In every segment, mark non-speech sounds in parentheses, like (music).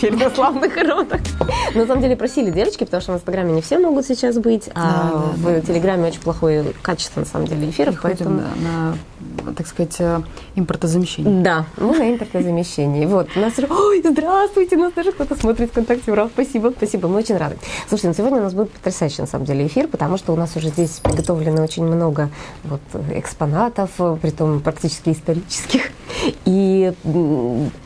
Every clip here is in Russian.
теперь на славных родах. На самом деле просили девочки, потому что в Инстаграме не все могут сейчас быть, а да, в да, Телеграме очень плохое качество, на самом деле, эфиров. Поэтому... на, так сказать, э, импортозамещение. Да, мы на импортозамещении. Вот, у нас... Ой, здравствуйте, нас даже кто-то смотрит ВКонтакте. Ура, спасибо, спасибо, мы очень рады. Слушайте, ну сегодня у нас будет потрясающий, на самом деле, эфир, потому что у нас уже здесь приготовлено очень много вот, экспонатов, при том практически исторических. И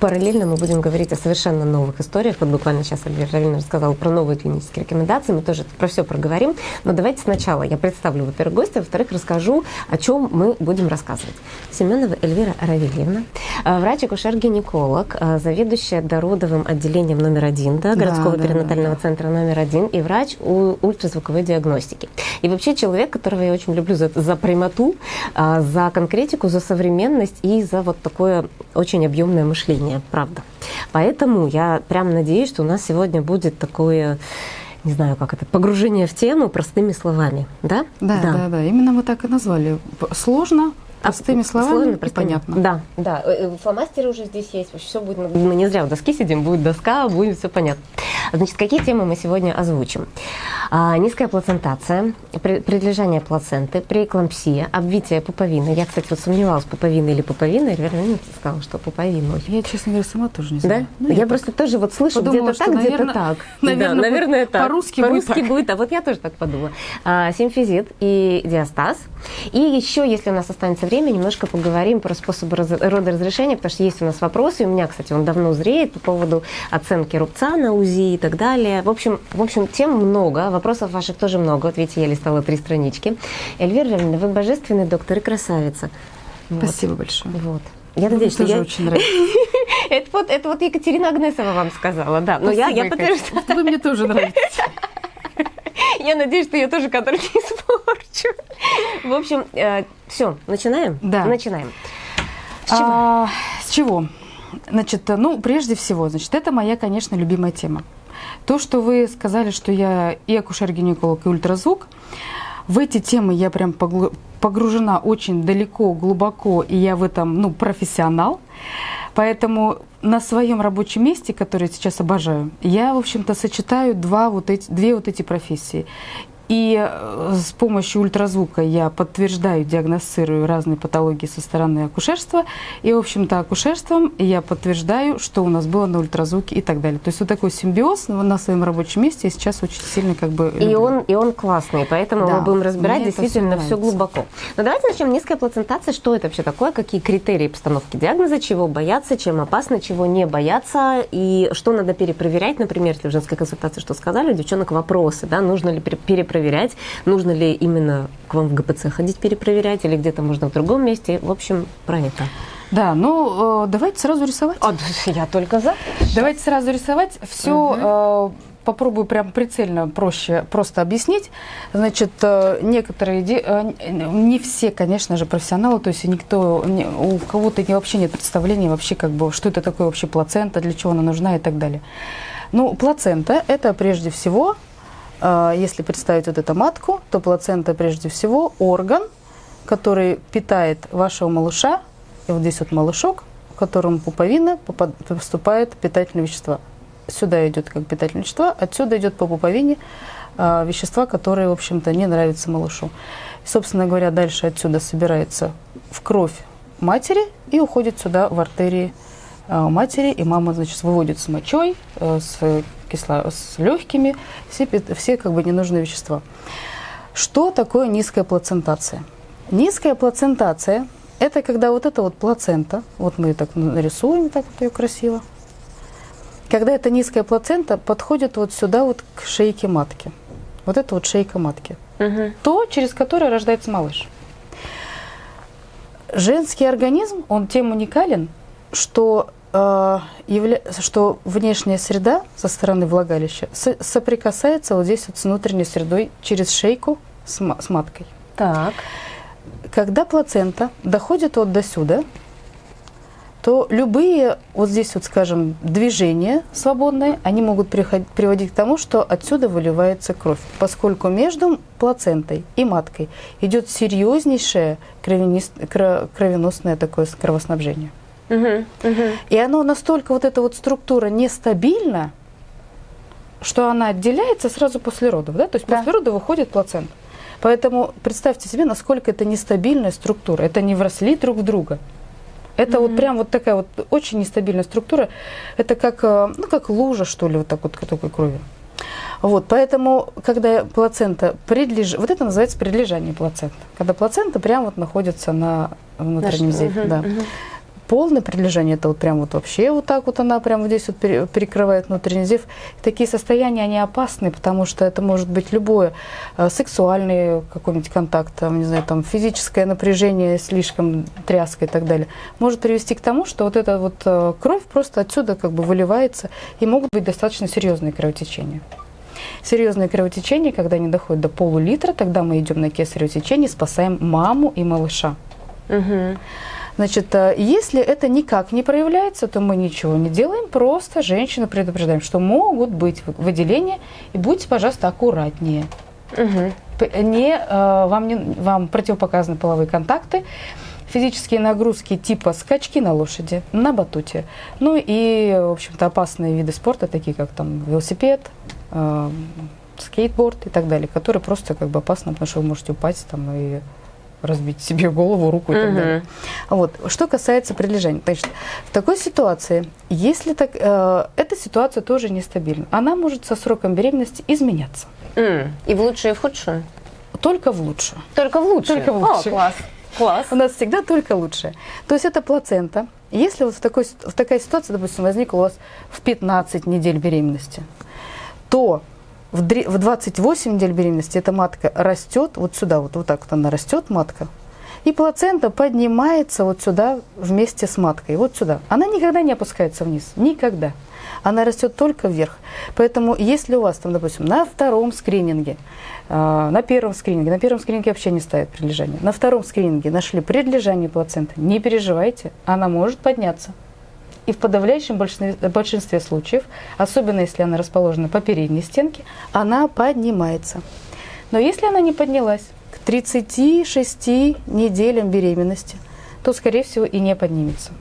параллельно мы будем говорить о совершенно новых историях. Вот буквально сейчас Альбер Равин рассказал про новые клинические рекомендации. Мы тоже про все проговорим. Но давайте сначала я представлю, во-первых, гостя, во-вторых, расскажу, о чем мы будем рассказывать. Семенова Эльвира Равильевна, э, врач-акушер-гинеколог, э, заведующая дородовым отделением номер один да, городского да, перинатального да, да. центра номер один и врач у ультразвуковой диагностики. И вообще человек, которого я очень люблю за, за прямоту, э, за конкретику, за современность и за вот такое очень объемное мышление, правда. Поэтому я прям надеюсь, что у нас сегодня будет такое не знаю, как это, погружение в тему простыми словами, да? Да, да, да, да. Именно мы так и назвали. Сложно, Простыми словами Словами, и понятно. Да, да. Э, э, фломастеры уже здесь есть. Все будет. Мы не зря у доски сидим, будет доска, будет все понятно. Значит, какие темы мы сегодня озвучим? А, низкая плацентация, предлежание плаценты, преэклампсия, обвитие пуповины. Я, кстати, вот сомневалась, пуповина или пуповина, и верно, сказала, что пуповина. Я, честно говоря, сама тоже не знаю. Да? Ну, я, я просто тоже вот слышу где-то так, где-то так. Наверное, (laughs) да, наверное так. По-русски, по-русски будет, будет, а вот я тоже так подумала. А, симфизит и диастаз. И еще, если у нас останется время, немножко поговорим про способы родоразрешения, потому что есть у нас вопросы. У меня, кстати, он давно зреет по поводу оценки рубца на УЗИ и так далее. В общем, в общем тем много, вопросов ваших тоже много. Вот видите, я листала три странички. Эльвира Равина, вы божественный доктор и красавица. Спасибо вот. большое. Вот. Я надеюсь, что тоже я... очень (laughs) нравится. это, вот, это вот Екатерина Агнесова вам сказала, да. Но я, я подтверждаю. Вы мне тоже нравитесь. (laughs) Я надеюсь, что я тоже кадр не испорчу. В общем, э, все, начинаем? Да. Начинаем. С чего? А, с чего? Значит, ну, прежде всего, значит, это моя, конечно, любимая тема. То, что вы сказали, что я и акушер-гинеколог, и ультразвук, в эти темы я прям погружена очень далеко, глубоко, и я в этом, ну, профессионал. Поэтому на своем рабочем месте, который я сейчас обожаю, я, в общем-то, сочетаю два вот эти, две вот эти профессии. И э, с помощью ультразвука я подтверждаю, диагностирую разные патологии со стороны акушерства. И, в общем-то, акушерством я подтверждаю, что у нас было на ультразвуке и так далее. То есть вот такой симбиоз на своем рабочем месте сейчас очень сильно как бы И он, и он классный, поэтому да, мы будем разбирать действительно все глубоко. Но давайте начнем. Низкая плацентация. Что это вообще такое? Какие критерии постановки диагноза? Чего бояться? Чем опасно? Чего не бояться? И что надо перепроверять? Например, если в женской консультации что сказали, у девчонок вопросы, да, нужно ли перепроверять проверять, нужно ли именно к вам в ГПЦ ходить перепроверять или где-то можно в другом месте. В общем, про это. Да, ну э, давайте сразу рисовать. А, я только за. Давайте сразу рисовать. Все угу. э, попробую прям прицельно проще просто объяснить. Значит, э, некоторые, э, не все, конечно же, профессионалы, то есть никто, у кого-то вообще нет представления вообще, как бы, что это такое вообще плацента, для чего она нужна и так далее. Ну, плацента – это прежде всего если представить вот эту матку, то плацента прежде всего орган, который питает вашего малыша. И вот здесь вот малышок, в котором пуповина поступает питательные вещества. Сюда идет как питательные вещества, отсюда идет по пуповине э, вещества, которые, в общем-то, не нравятся малышу. И, собственно говоря, дальше отсюда собирается в кровь матери и уходит сюда в артерии э, матери. И мама, значит, выводит с мочой, э, с кисло... с легкими, все, все как бы ненужные вещества. Что такое низкая плацентация? Низкая плацентация – это когда вот эта вот плацента, вот мы ее так нарисуем, так вот ее красиво, когда эта низкая плацента подходит вот сюда вот к шейке матки. Вот это вот шейка матки. Угу. То, через которое рождается малыш. Женский организм, он тем уникален, что. Что внешняя среда со стороны влагалища соприкасается вот здесь вот с внутренней средой через шейку с, с маткой. Так. Когда плацента доходит вот до сюда, то любые, вот здесь вот, скажем, движения свободные, они могут приводить к тому, что отсюда выливается кровь, поскольку между плацентой и маткой идет серьезнейшее кровеносное такое кровоснабжение. Мгм, мгм. И оно настолько, вот эта вот структура нестабильна, что она отделяется сразу после родов. Да? То есть Да. после родов выходит плацента. Поэтому представьте себе, насколько это нестабильная структура. Это не вросли друг в друга. Это вот прям вот такая вот очень нестабильная структура. Это как, э, ну, как лужа, что ли, вот так вот такой крови. Вот, поэтому, когда плацента предлеж... Вот это называется предлежание плаценты. Когда плацента прям вот находится на внутреннем зеве. мгм, да. мгм. Полное предлежание, это вот прям вот вообще вот так вот она прям вот здесь вот пере- перекрывает внутренний зев. Такие состояния, они опасны, потому что это может быть любое э, сексуальный какой-нибудь контакт, там, не знаю, там физическое напряжение, слишком тряска и так далее. Может привести к тому, что вот эта вот э, кровь просто отсюда как бы выливается, и могут быть достаточно серьезные кровотечения. Серьезные кровотечения, когда они доходят до полулитра, тогда мы идем на кесарево сечение, спасаем маму и малыша. Мгм. Значит, э, если это никак не проявляется, то мы ничего не делаем, просто женщину предупреждаем, что могут быть вы- выделения, и будьте, пожалуйста, аккуратнее. П- Не, э, вам, не, вам противопоказаны половые контакты, физические нагрузки типа скачки на лошади, на батуте. Ну и, в общем-то, опасные виды спорта, такие как там велосипед, э, скейтборд и так далее, которые просто как бы опасны, потому что вы можете упасть там и разбить себе голову, руку и так Мгм. далее. Вот. Что касается прилежания, значит, в такой ситуации, если так, э, эта ситуация тоже нестабильна, она может со сроком беременности изменяться, М. И в лучшую, и в худшую? только в лучшую. Только в лучшую? Только в О, лучшую. класс. Класс. У нас всегда только лучшее. То есть это плацента. Если вот в, такой, в такая ситуация, допустим, возникла у вас в 15 недель беременности, то в, дре- в 28 недель беременности эта матка растет, вот сюда, вот, вот так вот она растет, матка, и плацента поднимается вот сюда вместе с маткой, вот сюда. Она никогда не опускается вниз, никогда. Она растет только вверх. Поэтому если у вас там, допустим, на втором скрининге, э, на первом скрининге, на первом скрининге вообще не ставят предлежание, на втором скрининге нашли предлежание плаценты, не переживайте, она может подняться. И в подавляющем большинстве, большинстве случаев, особенно если она расположена по передней стенке, она поднимается. Но если она не поднялась к 36 неделям беременности, то, скорее всего, и не поднимется.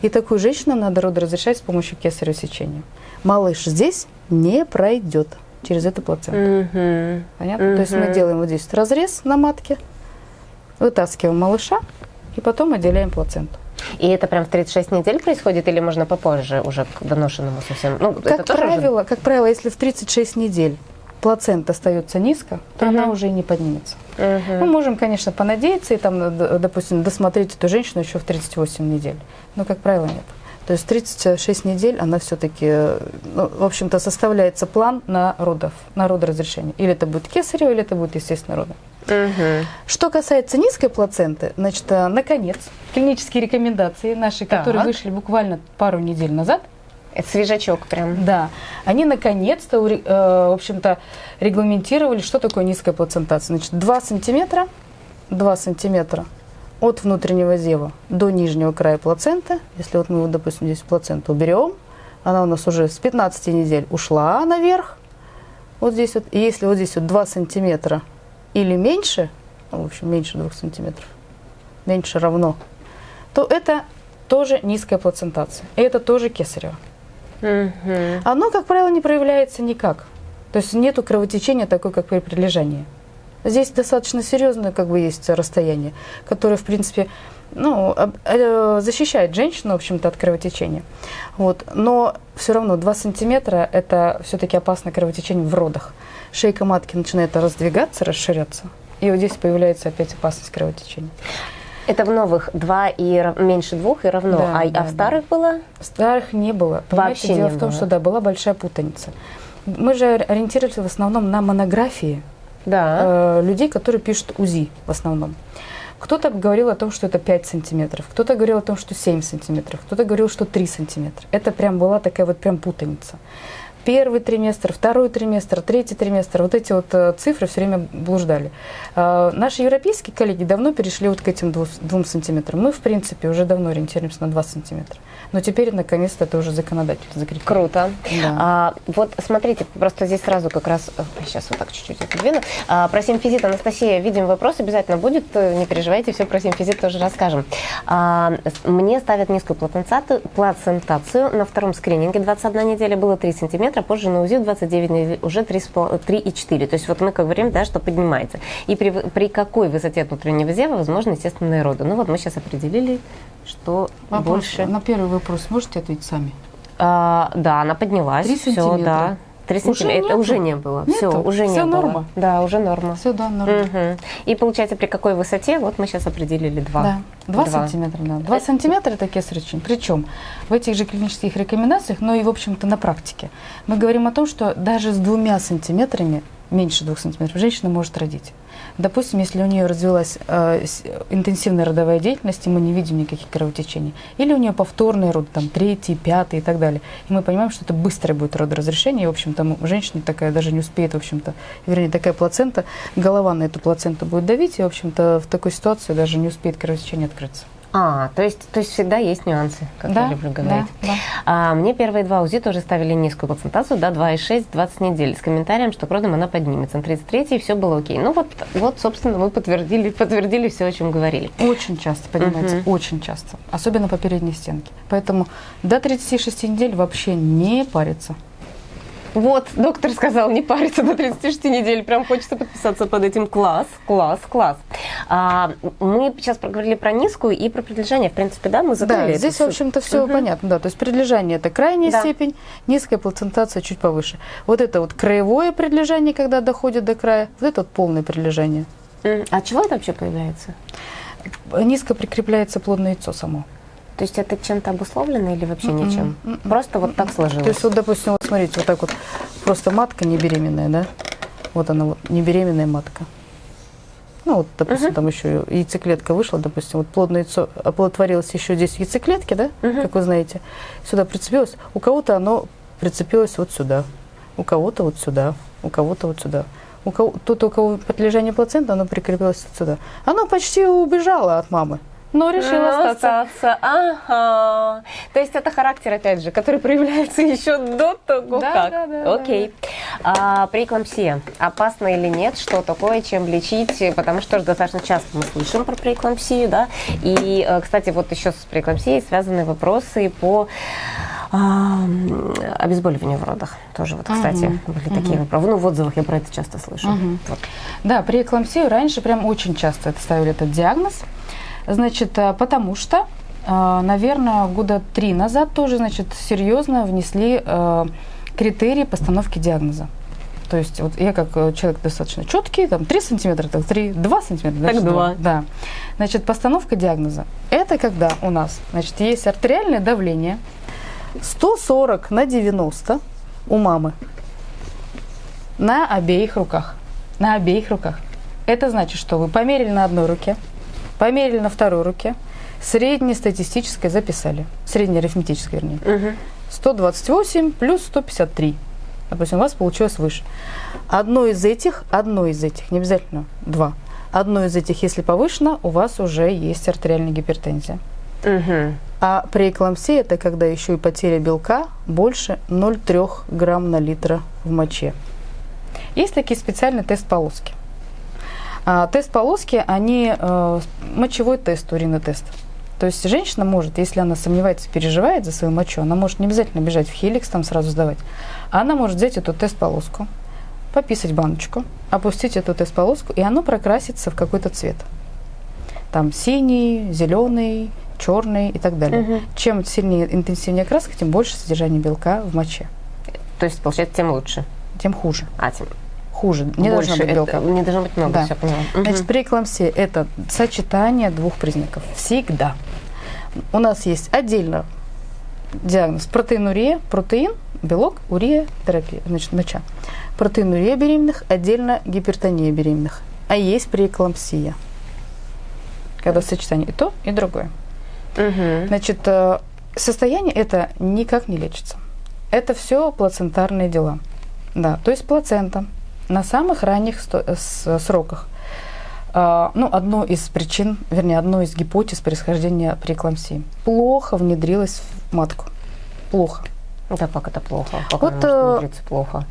И такую женщину надо родоразрешать с помощью кесарево сечения. Малыш здесь не пройдет через эту плаценту. Мгм. Понятно? То есть мы делаем вот здесь разрез на матке, вытаскиваем малыша и потом отделяем плаценту. И это прям в 36 недель происходит или можно попозже уже к доношенному совсем? Ну, Как уже- правило, как правило, если в 36 недель плацента остается низко, то Мгм. она уже и не поднимется. Мгм. Мы можем, конечно, понадеяться и там, допустим, досмотреть эту женщину еще в 38 недель. Но, как правило, нет. То есть 36 недель она все-таки, ну, в общем-то, составляется план на родов, на родоразрешение. Или это будет кесарево, или это будет естественно родом. Мгм. Что касается низкой плаценты, значит, э, наконец, клинические рекомендации наши, которые Так. вышли буквально пару недель назад, Это свежачок прям. да, они наконец-то, э, в общем-то, регламентировали, что такое низкая плацентация. Значит, 2 сантиметра, 2 сантиметра от внутреннего зева до нижнего края плаценты. Если вот мы, вот, допустим, здесь плаценту уберем, она у нас уже с 15 недель ушла наверх. Вот здесь вот, и если вот здесь вот 2 сантиметра или меньше, ну, в общем, меньше 2 сантиметров, меньше равно, то это тоже низкая плацентация. И это тоже кесарево. Оно, как правило, не проявляется никак. То есть нету кровотечения такой, как при прилежании. Здесь достаточно серьезное как бы есть расстояние, которое, в принципе, ну, э, защищает женщину, в общем-то, от кровотечения. Вот. Но все равно 2 сантиметра – это все-таки опасное кровотечение в родах. Шейка матки начинает раздвигаться, расширяться. И вот здесь появляется опять опасность кровотечения. Это в новых два и рав- меньше двух и равно. Да, а, да, а в старых было? Старых не было. Понимаете, Вообще дело не в том, было. что да, была большая путаница. Мы же ориентировались в основном на монографии Да. э, людей, которые пишут УЗИ в основном. Кто-то говорил о том, что это 5 сантиметров, кто-то говорил о том, что 7 сантиметров, кто-то говорил, что 3 сантиметра. Это прям была такая вот прям путаница. Первый триместр, второй триместр, третий триместр, вот эти вот э, цифры все время блуждали. Э, наши европейские коллеги давно перешли вот к этим двум, двум сантиметрам. Мы, в принципе, уже давно ориентируемся на 2 сантиметра. Но теперь, наконец-то, это уже законодатель закрепил. Круто. Да. А, вот смотрите, просто здесь сразу как раз, сейчас вот так чуть-чуть отодвину. А, про симфизит, Анастасия, видим вопрос, обязательно будет, э, не переживайте, все про симфизит тоже расскажем. А, мне ставят низкую плацентацию, плацентацию, на втором скрининге 21 неделя было 3 сантиметра, позже на УЗИ 29 недель уже 3,4. То есть вот мы как говорим, да, что поднимается. И при, при какой высоте внутреннего зева возможно естественные роды? Ну вот мы сейчас определили, что Вопрос больше... На первый вопрос можете ответить сами? А, да, она поднялась. Три Всё, сантиметра. да. Три Уже сантиметра. Это уже не было. Все, Нету? уже не Всё было. норма? Да, уже норма. Все, да, нормально. Мгм. И получается, при какой высоте? Вот мы сейчас определили два. Да, 2 Два. сантиметра, да. 2 сантиметра это кесаречин. Причем в этих же клинических рекомендациях, но и, в общем-то, на практике, мы говорим о том, что даже с двумя сантиметрами, меньше двух сантиметров, женщина может родить. Допустим, если у нее развилась э, интенсивная родовая деятельность, и мы не видим никаких кровотечений, или у нее повторный род, там, третий, пятый и так далее, и мы понимаем, что это быстрое будет родоразрешение, и, в общем-то, женщина такая даже не успеет, в общем-то, вернее, такая плацента, голова на эту плаценту будет давить, и, в общем-то, в такой ситуации даже не успеет кровотечение открыться. А, то есть, то есть всегда есть нюансы, как я люблю говорить. Да, да. А, мне первые два УЗИ тоже ставили низкую плацентацию, да, 2,6, 20 недель, с комментарием, что к родам она поднимется. На 33 все было окей. Ну вот, вот, собственно, мы подтвердили, подтвердили все, о чем говорили. Очень часто, понимаете, Мгм. очень часто. Особенно по передней стенке. Поэтому до 36 недель вообще не париться. Вот, доктор сказал, не париться до 36 недель. Прям хочется подписаться под этим. Класс, класс, класс. А, мы сейчас проговорили про низкую и про прилежание. В принципе, да, мы закрыли Да, здесь, всю- в общем-то, все Мгм. понятно. Да, то есть предлежание это крайняя Да. степень, низкая плацентация чуть повыше. Вот это вот краевое предлежание, когда доходит до края, вот это вот полное предлежание. А от чего это вообще появляется? Низко прикрепляется плодное яйцо само. То есть это чем-то обусловлено или вообще Мгм. ничем? Мгм. Просто вот так сложилось. То есть вот, допустим, вот смотрите, вот так вот, просто матка не беременная, да? Вот она вот, не беременная матка. Ну вот, допустим, Мгм. там еще яйцеклетка вышла, допустим, вот плодное яйцо оплодотворилось еще здесь в яйцеклетке, да, Мгм. как вы знаете, сюда прицепилось. У кого-то оно прицепилось вот сюда, у кого-то вот сюда, у кого-то вот сюда. У кого, тут у кого подлежание плаценты, оно прикрепилось вот сюда. Оно почти убежало от мамы, но решило Ну, остаться. остаться. Ага. То есть это характер, опять же, который проявляется (laughs) еще до того, Да, как. да, да, Окей. А, преэклампсия. Опасно или нет? Что такое? Чем лечить? Потому что достаточно часто мы слышим про преэклампсию, да. И, э, кстати, вот еще с преэклампсией связаны вопросы по а, м, обезболиванию в родах. Тоже вот, кстати, Мгм. были такие вопросы. Ну, в отзывах я про это часто слышу. Мгм. Вот. Да, при эклампсию раньше прям очень часто это ставили этот диагноз. Значит, э, потому что, э, наверное, года три назад тоже, значит, серьезно внесли э, критерии постановки диагноза. То есть вот я как человек достаточно четкий, там 3 сантиметра, так 3, 2 сантиметра, Так значит, два. Да. Значит, постановка диагноза. Это когда у нас, значит, есть артериальное давление 140 на 90 у мамы на обеих руках. На обеих руках. Это значит, что вы померили на одной руке, померили на второй руке, среднестатистическое записали. Среднеарифметическое, вернее. Мгм. 128 плюс 153. Допустим, у вас получилось выше. Одно из этих, одно из этих, не обязательно два. Одно из этих, если повышено, у вас уже есть артериальная гипертензия. Мгм. А преэклампсия – это когда еще и потеря белка больше 0,3 грамм на литра в моче. Есть такие специальные тест-полоски. А, тест-полоски, они э, мочевой тест, уринотест. То есть женщина может, если она сомневается, переживает за свою мочу, она может не обязательно бежать в хеликс, там сразу сдавать. А она может взять эту тест-полоску, пописать баночку, опустить эту тест-полоску, и оно прокрасится в какой-то цвет. Там синий, зеленый, черный и так далее. Мгм. Чем сильнее, интенсивнее краска, тем больше содержание белка в моче. То есть, получается, тем лучше. Тем хуже. А, тем Хуже. Не больше. должно быть Это- белка. не должно быть много, Да. все поняла. Значит, преэклампсия – это сочетание двух признаков. Всегда. У нас есть отдельно диагноз протеинурия, протеин, белок, урия, терапия, значит, моча. Протеинурия беременных, отдельно гипертония беременных. А есть преэклампсия, когда сочетание и то, и другое. Мгм. Значит, э, состояние это никак не лечится. Это все плацентарные дела. Да, то есть плацента на самых ранних сроках. А, ну, одно из причин, вернее, одной из гипотез происхождения преэклампсии. Плохо внедрилась в матку. Плохо. Да, как это плохо? Как вот, она может внедриться плохо?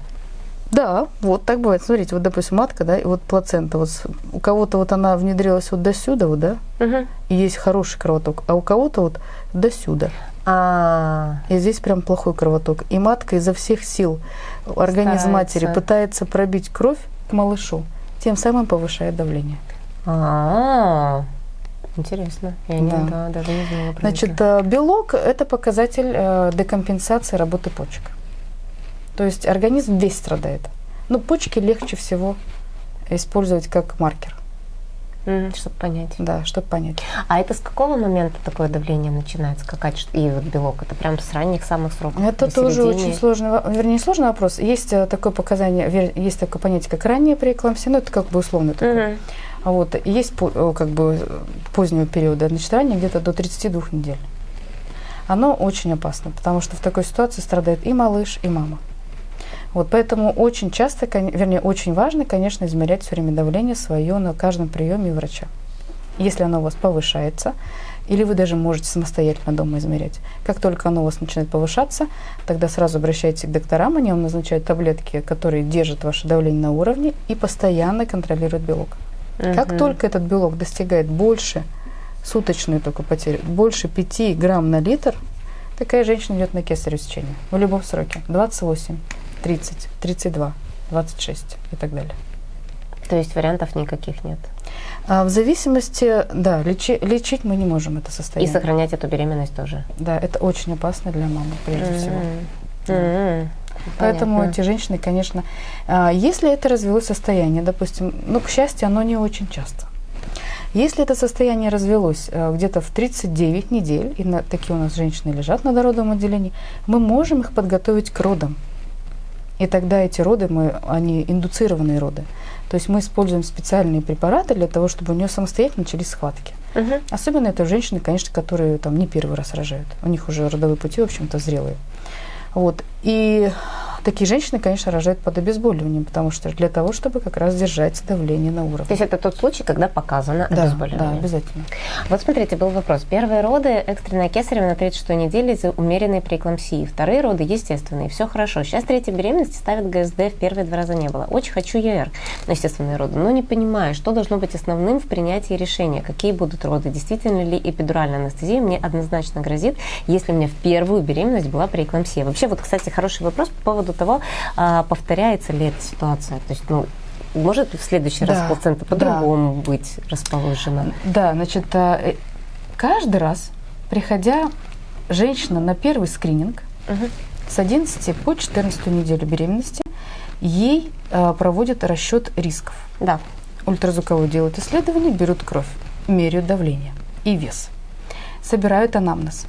Да, вот так бывает. Смотрите, вот, допустим, матка, да, и вот плацента. Вот у кого-то вот она внедрилась вот до сюда, вот, да, угу. и есть хороший кровоток, а у кого-то вот до сюда. А, и здесь прям плохой кровоток. И матка изо всех сил, организм Старается. матери пытается пробить кровь к малышу, тем самым повышает давление. А, интересно. Я не, да. даже не знала про Значит, это. белок – это показатель э, декомпенсации работы почек. То есть организм весь страдает. Но почки легче всего использовать как маркер. Чтобы понять. Да, чтобы понять. А это с какого момента такое давление начинает скакать? И вот белок, это прям с ранних самых сроков? Это тоже середине? очень сложный, вернее, сложный вопрос. Есть э, такое показание, есть такое понятие, как ранняя преэклампсия, но это как бы условно такое. Mm-hmm. Вот. И есть э, как бы позднего периода, значит, ранее где-то до 32 недель. Оно очень опасно, потому что в такой ситуации страдает и малыш, и мама. Вот, поэтому очень часто, вернее, очень важно, конечно, измерять все время давление свое на каждом приеме врача. Если оно у вас повышается, или вы даже можете самостоятельно дома измерять. Как только оно у вас начинает повышаться, тогда сразу обращайтесь к докторам, они вам назначают таблетки, которые держат ваше давление на уровне и постоянно контролируют белок. Угу. Как только этот белок достигает больше, суточную только потерю, больше 5 грамм на литр, такая женщина идет на кесарево сечение в любом сроке. 28, 30, 32, 26 и так далее. То есть вариантов никаких нет? А в зависимости, да, лечи, лечить мы не можем это состояние. И сохранять эту беременность тоже? Да, это очень опасно для мамы, прежде mm-hmm. всего. Mm-hmm. Поэтому Понятно. эти женщины, конечно, а, если это развелось состояние, допустим, ну, к счастью, оно не очень часто. Если это состояние развелось э, где-то в 39 недель, и на, такие у нас женщины лежат на дородовом отделении, мы можем их подготовить к родам. И тогда эти роды, мы, они индуцированные роды. То есть мы используем специальные препараты для того, чтобы у нее самостоятельно начались схватки. Угу. Особенно это женщины, конечно, которые там не первый раз рожают. У них уже родовые пути, в общем-то, зрелые. Вот. И Такие женщины, конечно, рожают под обезболиванием, потому что для того, чтобы как раз держать давление на уровне. То есть это тот случай, когда показано да, обезболивание? Да, обязательно. Вот смотрите, был вопрос. Первые роды экстренная кесарева на 36 неделе из умеренной преэклампсии. Вторые роды естественные, все хорошо. Сейчас третья беременность ставит ГСД, в первые два раза не было. Очень хочу ЕР на естественные роды, но не понимаю, что должно быть основным в принятии решения, какие будут роды. Действительно ли эпидуральная анестезия мне однозначно грозит, если у меня в первую беременность была преэклампсия? Вообще, вот, кстати, хороший вопрос по поводу того, а, повторяется ли эта ситуация. То есть, ну, может в следующий да, раз плацента по-другому да. быть расположена? Да, значит, а, э, каждый раз, приходя женщина на первый скрининг, угу. с 11 по 14 неделю беременности, ей э, проводят расчет рисков. Да. Ультразвуковое делают исследование, берут кровь, меряют давление и вес, собирают анамнез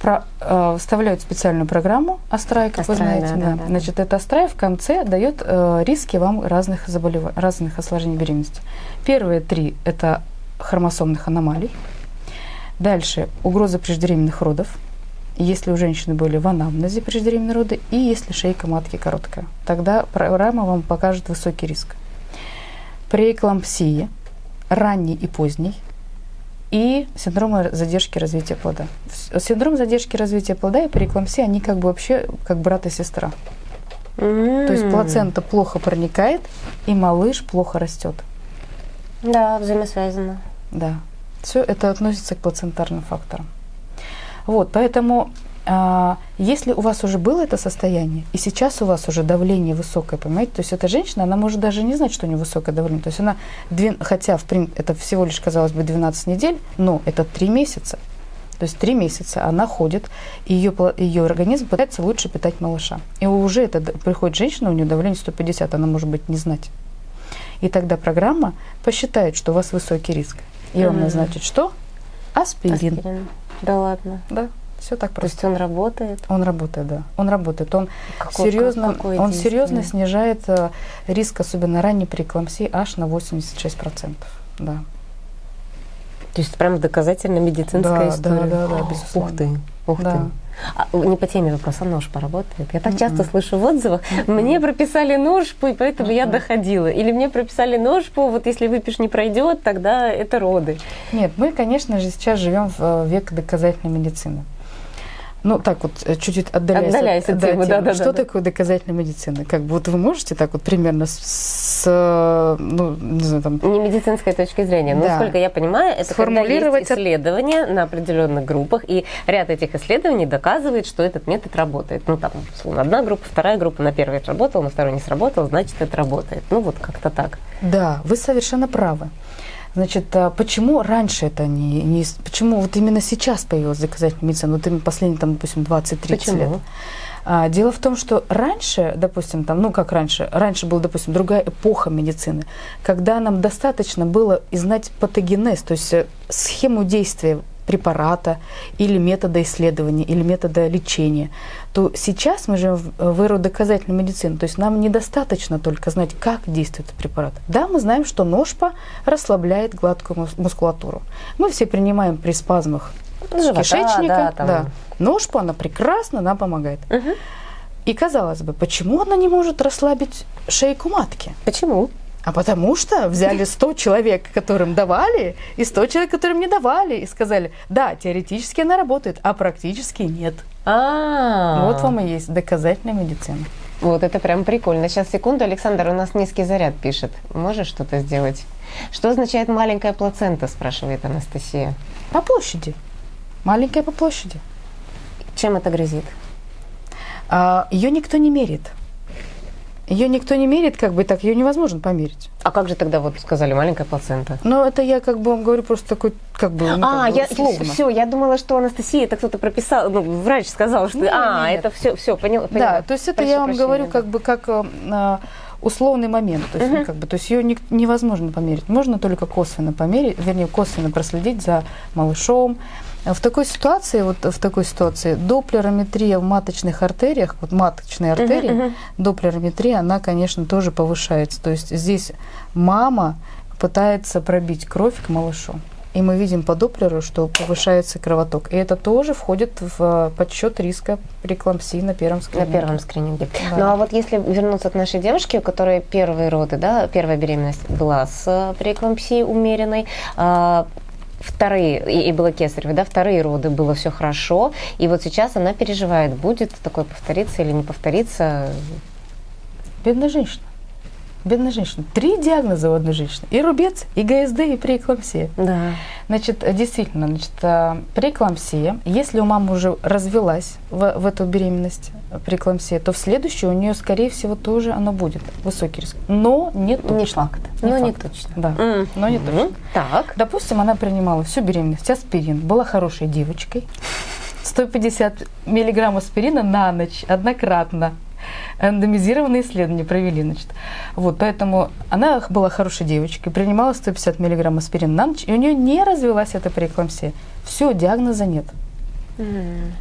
про, э, вставляют специальную программу Астрай, как Астрай, вы знаете. Да, да. Да, Значит, эта Астрай в конце дает э, риски вам разных заболеваний, разных осложнений беременности. Первые три – это хромосомных аномалий. Дальше угроза преждевременных родов, если у женщины были в анамнезе преждевременные роды и если шейка матки короткая. Тогда программа вам покажет высокий риск. Преэклампсия, ранний и поздний – и синдром задержки развития плода. Синдром задержки развития плода и преэклампсия, они как бы вообще как брат и сестра. Mm. То есть плацента плохо проникает, и малыш плохо растет. Да, взаимосвязано. Да. Все это относится к плацентарным факторам. Вот, поэтому если у вас уже было это состояние, и сейчас у вас уже давление высокое, понимаете, то есть эта женщина, она может даже не знать, что у нее высокое давление. То есть она, хотя в это всего лишь, казалось бы, 12 недель, но это 3 месяца. То есть 3 месяца она ходит, и ее, ее организм пытается лучше питать малыша. И уже это приходит женщина, у нее давление 150, она может быть не знать. И тогда программа посчитает, что у вас высокий риск. И mm-hmm. вам назначит что? Аспирин. Аспирин. Да ладно. Да. Все так просто. То есть он работает? Он работает, да. Он работает. Он какой, серьезно, какой он серьезно снижает э, риск, особенно ранней преэклампсии, аж на 86%. Да. То есть прям доказательно медицинская да, история? Да, да, да, безусловно. Ух ты. Ух да. ты. А, не по теме вопроса, нож поработает. Я так часто слышу в отзывах, мне прописали ножпу, и поэтому я доходила. Или мне прописали ножпу, вот если выпиш не пройдет, тогда это роды. Нет, мы, конечно же, сейчас живем в э, век доказательной медицины. Ну, так вот, э, чуть-чуть отдаляясь, Отдаляясь от темы, да, да, Что да, да. такое доказательная медицина? Как бы вот вы можете так вот примерно с, с, э, ну, не знаю, там, Не медицинской точки зрения. Но, Да. насколько я понимаю, это когда Сформулировать есть исследования на определенных группах, и ряд этих исследований доказывает, что этот метод работает. Ну, там, условно, одна группа, вторая группа на первой сработала, на второй не сработала, значит, это работает. Ну, вот как-то так. Да, вы совершенно правы. Значит, а почему раньше это не, не... Почему вот именно сейчас появилась доказательная медицина? Вот именно последние, там, допустим, 20-30 Почему? лет. А, дело в том, что раньше, допустим, там, ну как раньше, раньше была, допустим, другая эпоха медицины, когда нам достаточно было и знать патогенез, то есть э, схему действия препарата или метода исследования, или метода лечения, то сейчас мы живем в эру доказательной медицины. То есть нам недостаточно только знать, как действует препарат. Да, мы знаем, что ножпа расслабляет гладкую мус- мускулатуру. Мы все принимаем при спазмах Живота, кишечника. да, там. Ножпу, она прекрасно нам помогает. Мгм. И казалось бы, почему она не может расслабить шейку матки? Почему? А потому что взяли 100 человек, которым давали, и 100 человек, которым не давали, и сказали, да, теоретически она работает, а практически нет. А, Вот вам и есть доказательная медицина. Вот это прям прикольно. Сейчас, секунду, Александр, у нас низкий заряд пишет. Можешь что-то сделать? Что означает маленькая плацента, спрашивает Анастасия. По площади. Маленькая по площади. Чем это грозит? А, ее никто не мерит. Ее никто не мерит, как бы так, ее невозможно померить. А как же тогда вот сказали маленькая плацента? Но это я как бы вам говорю просто такой, как бы, ну, а, как я условно. все, я думала, что Анастасия это кто-то прописал, ну, врач сказал, что Нет, а, нет. это все, все, поняла. Да, поняла. то есть это Прошу я вам прощения, говорю да. как бы как а, условный момент, то есть, ну, как бы, то есть ее ник- невозможно померить, можно только косвенно померить, вернее косвенно проследить за малышом. В такой ситуации, вот в такой ситуации, доплерометрия в маточных артериях, вот маточные артерии, мгм. доплерометрия, она, конечно, тоже повышается. То есть здесь мама пытается пробить кровь к малышу. И мы видим по доплеру, что повышается кровоток. И это тоже входит в э, подсчет риска преэклампсии на первом На скрининге. первом скрининге. Да. Ну а вот если вернуться к нашей девушке, у которой первые роды, да, первая беременность была с э, преэклампсией умеренной, а, вторые, и, и было кесарево, да, вторые роды было все хорошо, и вот сейчас она переживает, будет такое повториться или не повториться. Бедная женщина. Бедная женщина. Три диагноза у одной женщины. И рубец, и ГСД, и преэклампсия. Да. Значит, э, действительно, значит, э, преэклампсия, если у мамы уже развелась в, в эту беременность э, преэклампсия, то в следующую у нее, скорее всего, тоже она будет. Высокий риск. Но не точно. Не факт. Но не факт. точно. Да, М. но не Мгм. точно. Так. Допустим, она принимала всю беременность аспирин, была хорошей девочкой. (laughs) 150 миллиграмм аспирина на ночь, однократно. Рандомизированные исследования провели, значит. Вот, поэтому она была хорошей девочкой, принимала 150 миллиграмм аспирина на ночь, и у нее не развилась эта преэклампсия. Все, диагноза нет.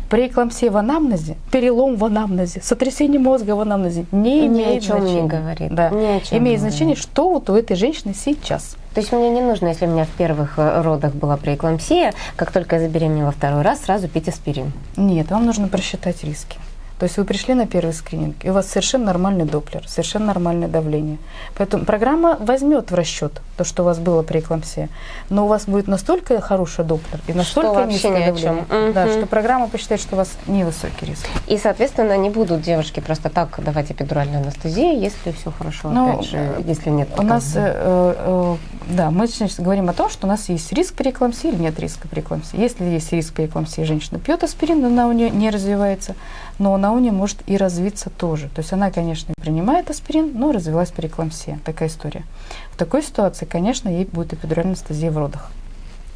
Преэклампсия в анамнезе, перелом в анамнезе, сотрясение мозга в анамнезе не Ни имеет о чем не значения. говорит. Да. Ни о чем имеет значение, говорит. что вот у этой женщины сейчас. То есть мне не нужно, если у меня в первых э, родах была преэклампсия, как только я забеременела второй раз, сразу пить аспирин. Нет, вам нужно просчитать риски. То есть вы пришли на первый скрининг, и у вас совершенно нормальный доплер, совершенно нормальное давление. Поэтому программа возьмет в расчет то, что у вас было преэклампсия, но у вас будет настолько хороший доплер и настолько вообще низкое давление, да, что программа посчитает, что у вас невысокий риск. И, соответственно, не будут девушки просто так давать эпидуральную анестезию, если все хорошо, Ну, опять же, если нет У нас, э, э, да, мы значит, говорим о том, что у нас есть риск преэклампсии или нет риска преэклампсии. Если есть риск преэклампсии, женщина пьет аспирин, она у нее не развивается, но она у нее может и развиться тоже. То есть она, конечно, принимает аспирин, но развилась преэклампсия. Такая история. В такой ситуации, конечно, ей будет эпидуральная анестезия в родах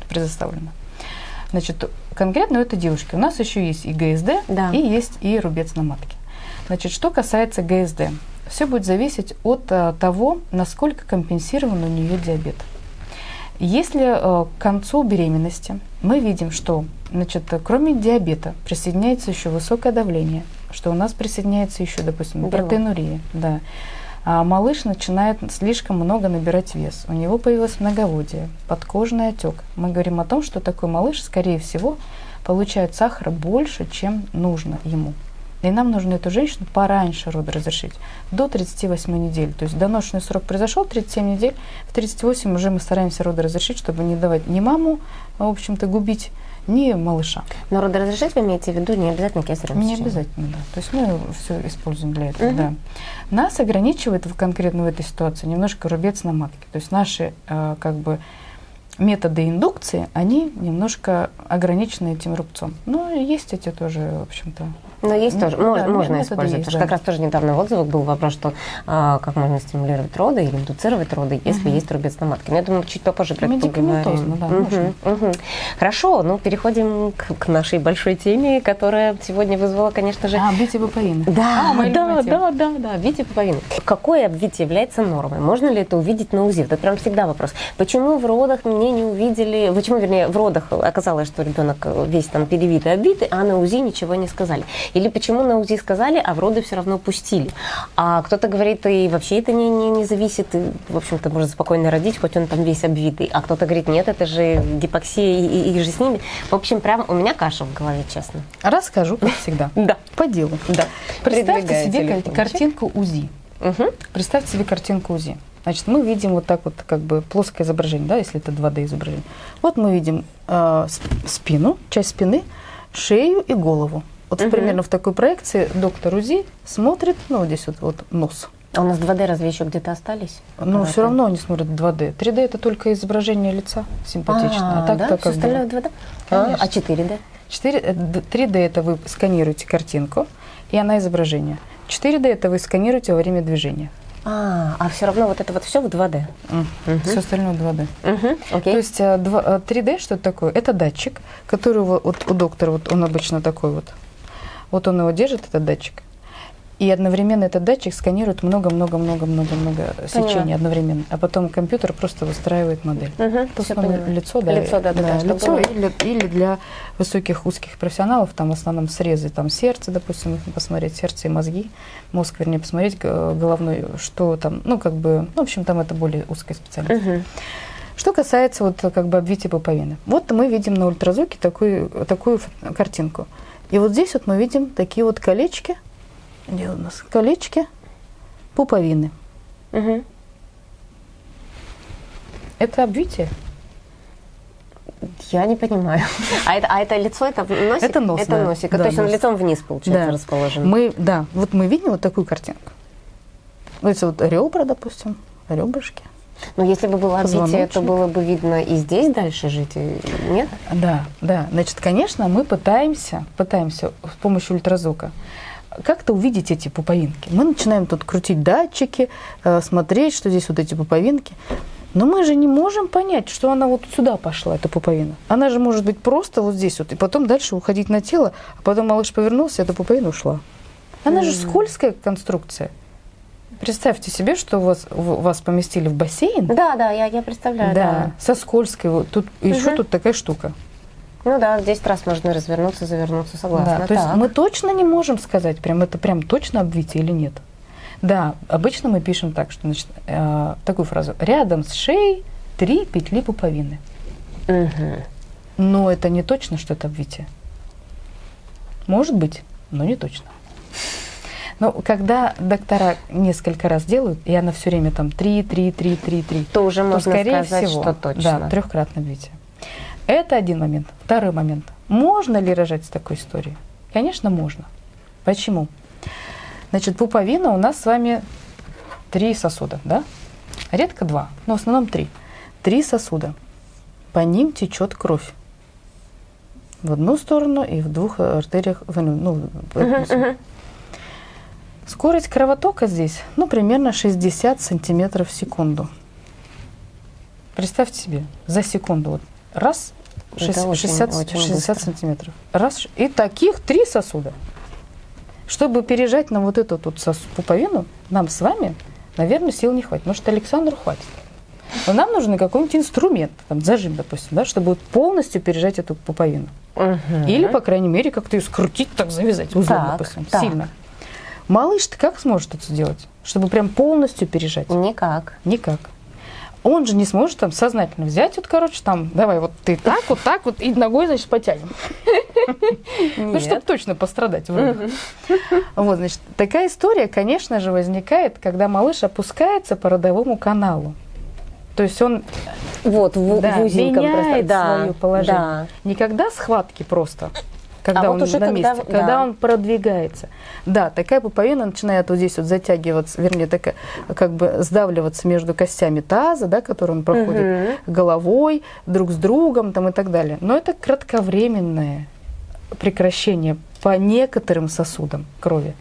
предоставлена. Значит, конкретно у этой девушки у нас еще есть и ГСД, Да. и есть и рубец на матке. Значит, что касается ГСД, все будет зависеть от э, того, насколько компенсирован у нее диабет. Если э, к концу беременности мы видим, что значит, кроме диабета присоединяется еще высокое давление, что у нас присоединяется еще, допустим, протеинурия, да, а малыш начинает слишком много набирать вес, у него появилось многоводие, подкожный отек. Мы говорим о том, что такой малыш, скорее всего, получает сахара больше, чем нужно ему. И нам нужно эту женщину пораньше роды разрешить, до 38 недель. То есть доношенный срок произошел, 37 недель, в 38 уже мы стараемся роды разрешить, чтобы не давать ни маму, в общем-то, губить, ни малыша. Но роды разрешить вы имеете в виду не обязательно кесарево Не обязательно, да. То есть мы все используем для этого, угу. да. Нас ограничивает в, конкретно в этой ситуации немножко рубец на матке. То есть наши, э, как бы, методы индукции, они немножко ограничены этим рубцом. Но есть эти тоже, в общем-то, но есть тоже, да, можно, можно использовать. Есть, да. Как раз тоже недавно в отзывах был вопрос, что а, как можно стимулировать роды или индуцировать роды, если угу. есть рубец на матке. Но я думаю, чуть попозже про это поговорим. Да, угу, угу. Хорошо, ну переходим к, к нашей большой теме, которая сегодня вызвала, конечно же... А, обвитие пуповины. Да, а, да, да, да, да, обвитие пуповины. Какое обвитие является нормой? Можно ли это увидеть на УЗИ? Это прям всегда вопрос. Почему в родах мне не увидели, почему, вернее, в родах оказалось, что ребенок весь там перевитый, обвитый, а на УЗИ ничего не сказали? Или почему на УЗИ сказали, а в роды все равно пустили? А кто-то говорит, и вообще это не, не, не зависит, и, в общем-то, можно спокойно родить, хоть он там весь обвитый. А кто-то говорит, нет, это же гипоксия и, и, и же с ними. В общем, прям у меня каша в голове, честно. Расскажу, как всегда. (laughs) Да. По делу. Да. Представьте себе картинку УЗИ. Представьте себе картинку УЗИ. Значит, мы видим вот так вот как бы плоское изображение, да, если это 2D изображение. Вот мы видим э, спину, часть спины, шею и голову. Вот угу. примерно в такой проекции доктор УЗИ смотрит, ну, вот здесь вот, вот нос. А у нас 2D разве еще где-то остались? Ну, все равно они смотрят 2D. 3D это только изображение лица симпатичное. А, а так да? Все остальное 2D? А, а 4D? 4, 3D это вы сканируете картинку, и она изображение. 4D это вы сканируете во время движения. А, а все равно вот это вот все в 2D. Mm. Угу. Все остальное 2D. Угу. Okay. То есть 3D э, э, что это такое? Это датчик, который вот у доктора, вот он обычно такой вот. Вот он его держит, этот датчик. И одновременно этот датчик сканирует много-много-много-много-много сечений одновременно. А потом компьютер просто выстраивает модель. Угу, в основном лицо, да. Лицо, да, да, да, да лицо или, или для высоких узких профессионалов, там в основном срезы, там сердце, допустим, посмотреть, сердце и мозги, мозг, вернее, посмотреть головной, что там, ну, как бы, ну, в общем, там это более узкая специальность. Угу. Что касается вот как бы обвития пуповины. Вот мы видим на ультразвуке такую, такую картинку. И вот здесь вот мы видим такие вот колечки. Где у нас колечки пуповины. Угу. Это обвитие. Я не понимаю. (laughs) А это, а это лицо, это носик? Это нос, Это да. носик. Да, То есть нос. он лицом вниз, получается, да. расположен. Мы, да, вот мы видим вот такую картинку. Вот это вот ребра, допустим, ребрышки. Но если бы было обвитие, то было бы видно и здесь дальше жить, нет? Да, да. Значит, конечно, мы пытаемся, пытаемся с помощью ультразвука как-то увидеть эти пуповинки. Мы начинаем тут крутить датчики, э, смотреть, что здесь вот эти пуповинки. Но мы же не можем понять, что она вот сюда пошла, эта пуповина. Она же может быть просто вот здесь вот, и потом дальше уходить на тело, а потом малыш повернулся, эта пуповина ушла. Она mm-hmm. же скользкая конструкция. Представьте себе, что вас, вас поместили в бассейн. Да, да, я, я представляю. Да, да. со скользкой. Вот тут угу. еще тут такая штука. Ну да, 10 раз можно развернуться, завернуться, согласна. Да, то есть мы точно не можем сказать, прям это прям точно обвитие или нет. Да, обычно мы пишем так, что значит, э, такую фразу. Рядом с шеей три петли пуповины. Угу. Но это не точно, что это обвитие. Может быть, но не точно. Но когда доктора несколько раз делают, и она все время там 3, 3, 3, 3, 3, то уже можно скорее сказать, всего, что точно. Да, трехкратное битие. Это один момент. Второй момент. Можно ли рожать с такой историей? Конечно, можно. Почему? Значит, пуповина у нас с вами три сосуда, да? Редко два, но в основном три. Три сосуда. По ним течет кровь. В одну сторону и в двух артериях, ну, uh-huh, uh-huh. Скорость кровотока здесь, ну, примерно 60 сантиметров в секунду. Представьте себе, за секунду. Вот раз, 60, очень, 60, очень 60 сантиметров. Раз, и таких три сосуда. Чтобы пережать на вот эту вот пуповину, нам с вами, наверное, сил не хватит. Может, Александру хватит. Но нам нужен какой-нибудь инструмент, там, зажим, допустим, да, чтобы полностью пережать эту пуповину. Угу. Или, по крайней мере, как-то ее скрутить, так завязать узлом, так, допустим, так. сильно. Малыш-то как сможет это сделать, чтобы прям полностью пережать? Никак. Никак. Он же не сможет там сознательно взять, вот, короче, там, давай, вот ты так, вот так, вот, и ногой, значит, потянем. (laughs) Ну, чтобы точно пострадать. Вот, значит, такая история, конечно же, возникает, когда малыш опускается по родовому каналу. То есть он вот, в, да, в меняет да, свое положение. Да. Никогда схватки просто, когда а он вот уже на месте, когда, когда да. он продвигается. Да, такая пуповина начинает вот здесь вот затягиваться, вернее, такая, как бы сдавливаться между костями таза, да, который он проходит, угу. головой, друг с другом там, и так далее. Но это кратковременное прекращение по некоторым сосудам крови.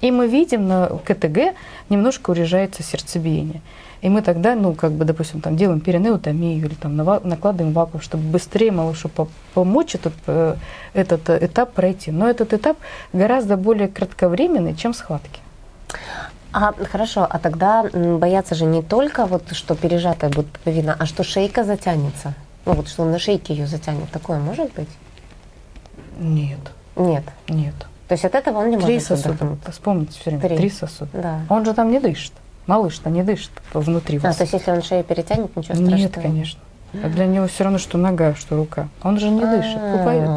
И мы видим на КТГ немножко урежается сердцебиение. И мы тогда, ну, как бы, допустим, там делаем перинеутомию или там накладываем вакуум, чтобы быстрее малышу помочь этот, э, этот этап пройти. Но этот этап гораздо более кратковременный, чем схватки. А хорошо, а тогда боятся же не только вот, что пережатая будет пуповина, а что шейка затянется. Ну вот, что он на шейке ее затянет. Такое может быть? Нет. Нет? Нет. То есть от этого он не Три может сосуда. Вспомните все время. Три, Три сосуда. Да. Он же там не дышит. Малыш-то не дышит внутри вас. А, то есть если он шею перетянет, ничего страшного? Нет, конечно. А для него все равно, что нога, что рука. Он же не дышит. Пуповина.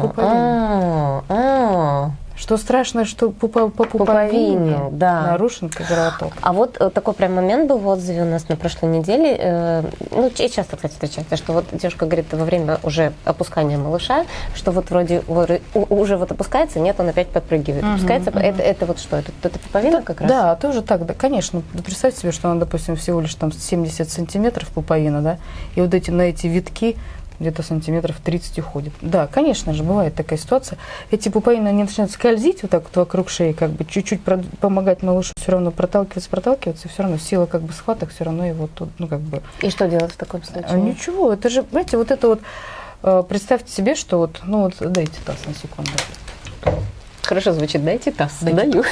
Что страшно, что по, по, по пуповине да. нарушен кровоток. А вот э, такой прям момент был в отзыве у нас на прошлой неделе. Э, ну, часто, кстати, встречается, что вот девушка говорит во время уже опускания малыша, что вот вроде уже вот опускается, нет, он опять подпрыгивает. Угу, опускается. Угу. Это, это вот что? Это, это пуповина да, как раз? Да, тоже так. Да, конечно. Представьте себе, что он, допустим, всего лишь там 70 сантиметров пуповина, да, и вот эти на эти витки где-то сантиметров 30 уходит. Да, конечно же, бывает такая ситуация. Эти пуповины, они начинают скользить вот так вот вокруг шеи, как бы чуть-чуть помогать малышу все равно проталкиваться, проталкиваться, все равно сила как бы схваток все равно его тут, ну как бы... И что делать в таком случае? А, ничего, это же, знаете, вот это вот, э, представьте себе, что вот, ну вот, дайте таз на секунду. Хорошо звучит, дайте таз. Дайте Даю.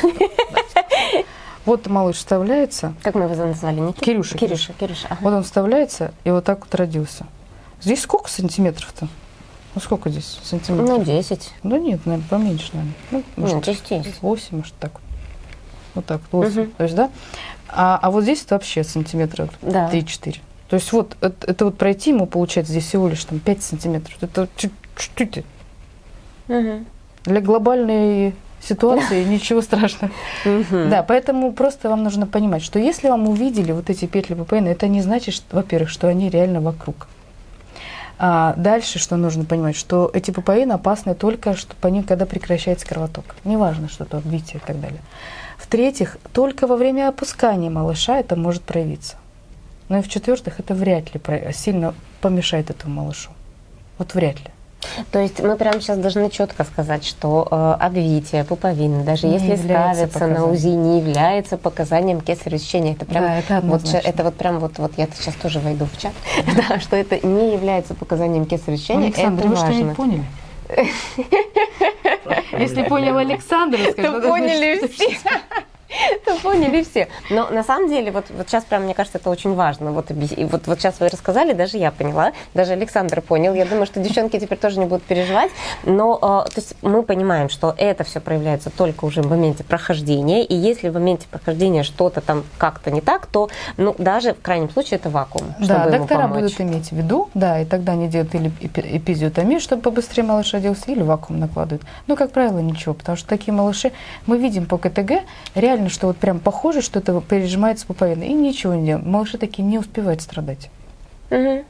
Вот малыш вставляется. Как мы его назвали? Никита? Кирюша. Кирюша, Кирюша. Ага. Вот он вставляется, и вот так вот родился. Здесь сколько сантиметров-то? Ну, сколько здесь сантиметров? Ну, 10. Да нет, наверное, поменьше, наверное. Ну, может, ну, здесь 10. 8, может, так. Вот так, 8. Угу. То есть, да? А, а вот здесь это вообще сантиметров да. 3-4. То есть вот это, это вот пройти ему, получается, здесь всего лишь там 5 сантиметров. Это чуть-чуть. Угу. Для глобальной ситуации ничего страшного. Да, поэтому просто вам нужно понимать, что если вам увидели вот эти петли ППН, это не значит, во-первых, что они реально вокруг. А дальше, что нужно понимать, что эти папаины опасны только что по ним, когда прекращается кровоток. Неважно, что то отбитие и так далее. В-третьих, только во время опускания малыша это может проявиться. Ну и в-четвертых, это вряд ли сильно помешает этому малышу. Вот вряд ли. То есть мы прямо сейчас должны четко сказать, что э, обвитие пуповины, даже не если ставится на УЗИ, не является показанием кесарево сечения. Это прям да, это, вот, это вот прям вот, вот я сейчас тоже войду в чат, (laughs) да, что это не является показанием кесарево сечения. Александр, это вы важно. что (laughs) не поняли? Если понял Александр, то поняли все. (laughs) Это поняли все. Но на самом деле, вот, вот сейчас прям, мне кажется, это очень важно. Вот, и вот, вот сейчас вы рассказали, даже я поняла, даже Александр понял. Я думаю, что девчонки теперь тоже не будут переживать. Но э, то есть мы понимаем, что это все проявляется только уже в моменте прохождения. И если в моменте прохождения что-то там как-то не так, то ну, даже в крайнем случае это вакуум. Да, доктора будут иметь в виду, да, и тогда они делают или эпизиотомию, чтобы побыстрее малыш родился, или вакуум накладывают. Но, как правило, ничего, потому что такие малыши, мы видим по КТГ, реально реально, что вот прям похоже, что это пережимается пуповина, и ничего не делаем. Малыши такие не успевают страдать. Угу.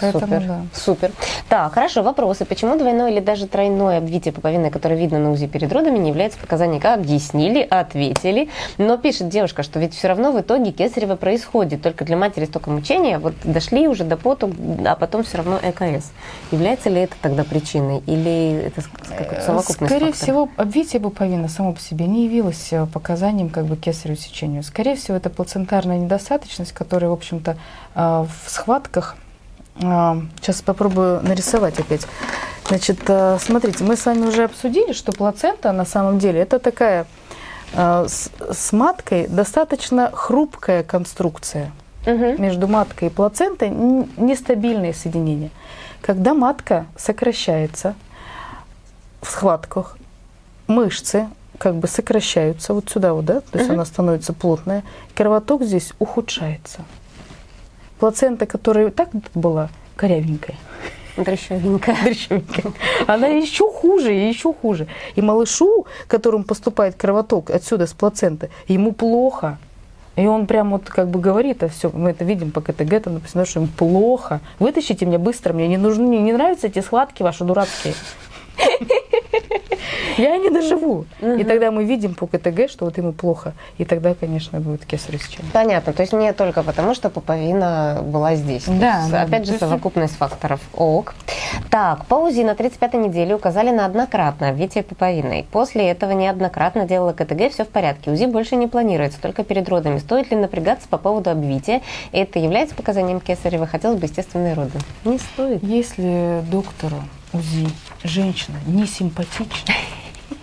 Поэтому, Супер. Да. Супер. Так, хорошо, вопросы. Почему двойное или даже тройное обвитие пуповины, которое видно на УЗИ перед родами, не является показанием? Как объяснили, ответили. Но пишет девушка, что ведь все равно в итоге кесарево происходит. Только для матери столько мучения. Вот дошли уже до поту, а потом все равно ЭКС. Является ли это тогда причиной? Или это как совокупность Скорее факторов? всего, обвитие пуповины само по себе не явилось э, показанием как бы кесарево сечению. Скорее всего, это плацентарная недостаточность, которая, в общем-то, э, в схватках Сейчас попробую нарисовать опять. Значит, э, смотрите, мы с вами уже обсудили, что плацента на самом деле это такая э, с, с маткой достаточно хрупкая конструкция. Угу. Между маткой и плацентой нестабильное соединение. Когда матка сокращается в схватках, мышцы как бы сокращаются вот сюда вот, да, то есть угу. она становится плотная, кровоток здесь ухудшается плацента, которая так была корявенькая, Дрещевенькая. Дрещевенькая. Она еще хуже, и еще хуже. И малышу, которому поступает кровоток отсюда с плаценты, ему плохо. И он прям вот как бы говорит, а все, мы это видим по КТГ, там написано, что им плохо. Вытащите меня быстро, мне не нужны, мне не нравятся эти схватки ваши дурацкие. (laughs) Я не доживу. И тогда мы видим по КТГ, что вот ему плохо. И тогда, конечно, будет кесарево сечение. Понятно. То есть не только потому, что пуповина была здесь. Да, есть, да, Опять же, есть- совокупность факторов. Ок. Так, по УЗИ на 35-й неделе указали на однократное обвитие пуповиной. После этого неоднократно делала КТГ, все в порядке. УЗИ больше не планируется, только перед родами. Стоит ли напрягаться по поводу обвития? Это является показанием кесарева? Хотелось бы естественные роды. Не стоит. Если доктору УЗИ женщина не симпатична,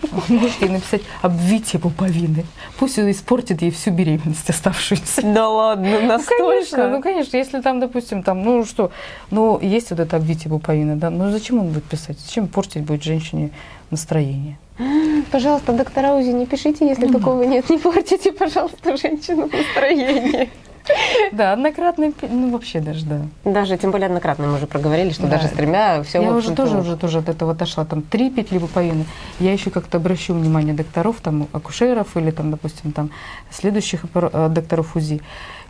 вы можете ей написать обвитие пуповины. Пусть он испортит ей всю беременность оставшуюся. Да ладно, Ну, конечно, ну, конечно, если там, допустим, там, ну что, ну, есть вот это обвитие пуповины, да, ну, зачем он будет писать? Зачем портить будет женщине настроение? Пожалуйста, доктора УЗИ, не пишите, если такого нет. Не портите, пожалуйста, женщину настроение. Да, однократный, ну, вообще даже, да. Даже, тем более, однократно мы уже проговорили, что Да. даже с тремя все Я уже тоже, уже тоже от этого отошла. Там три петли пуповины. Я еще как-то обращу внимание докторов, там, акушеров или, там, допустим, там, следующих э, докторов УЗИ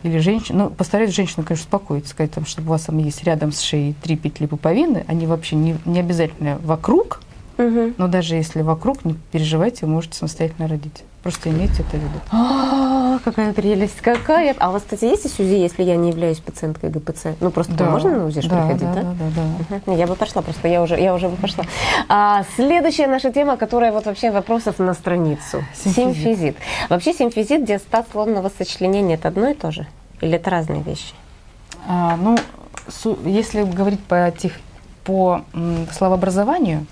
или женщин. Ну, постараюсь женщину, конечно, успокоить, сказать, там, что у вас там есть рядом с шеей три петли пуповины. Они вообще не, не обязательно вокруг, Угу. но даже если вокруг, не переживайте, вы можете самостоятельно родить. Просто имейте это в виду. А, какая прелесть, какая. А у вас, кстати, есть УЗИ, если я не являюсь пациенткой ГПЦ? Ну, просто можно на УЗИ да, приходить, да, да? да, да, да. Я бы пошла, просто я уже, я уже бы пошла. А, следующая наша тема, которая вот вообще вопросов на страницу. Симфизит. Симфизит. Вообще симфизит, диастаз лунного сочленения, это одно и то же? Или это разные вещи? А, ну, если говорить по, тех, по словообразованию,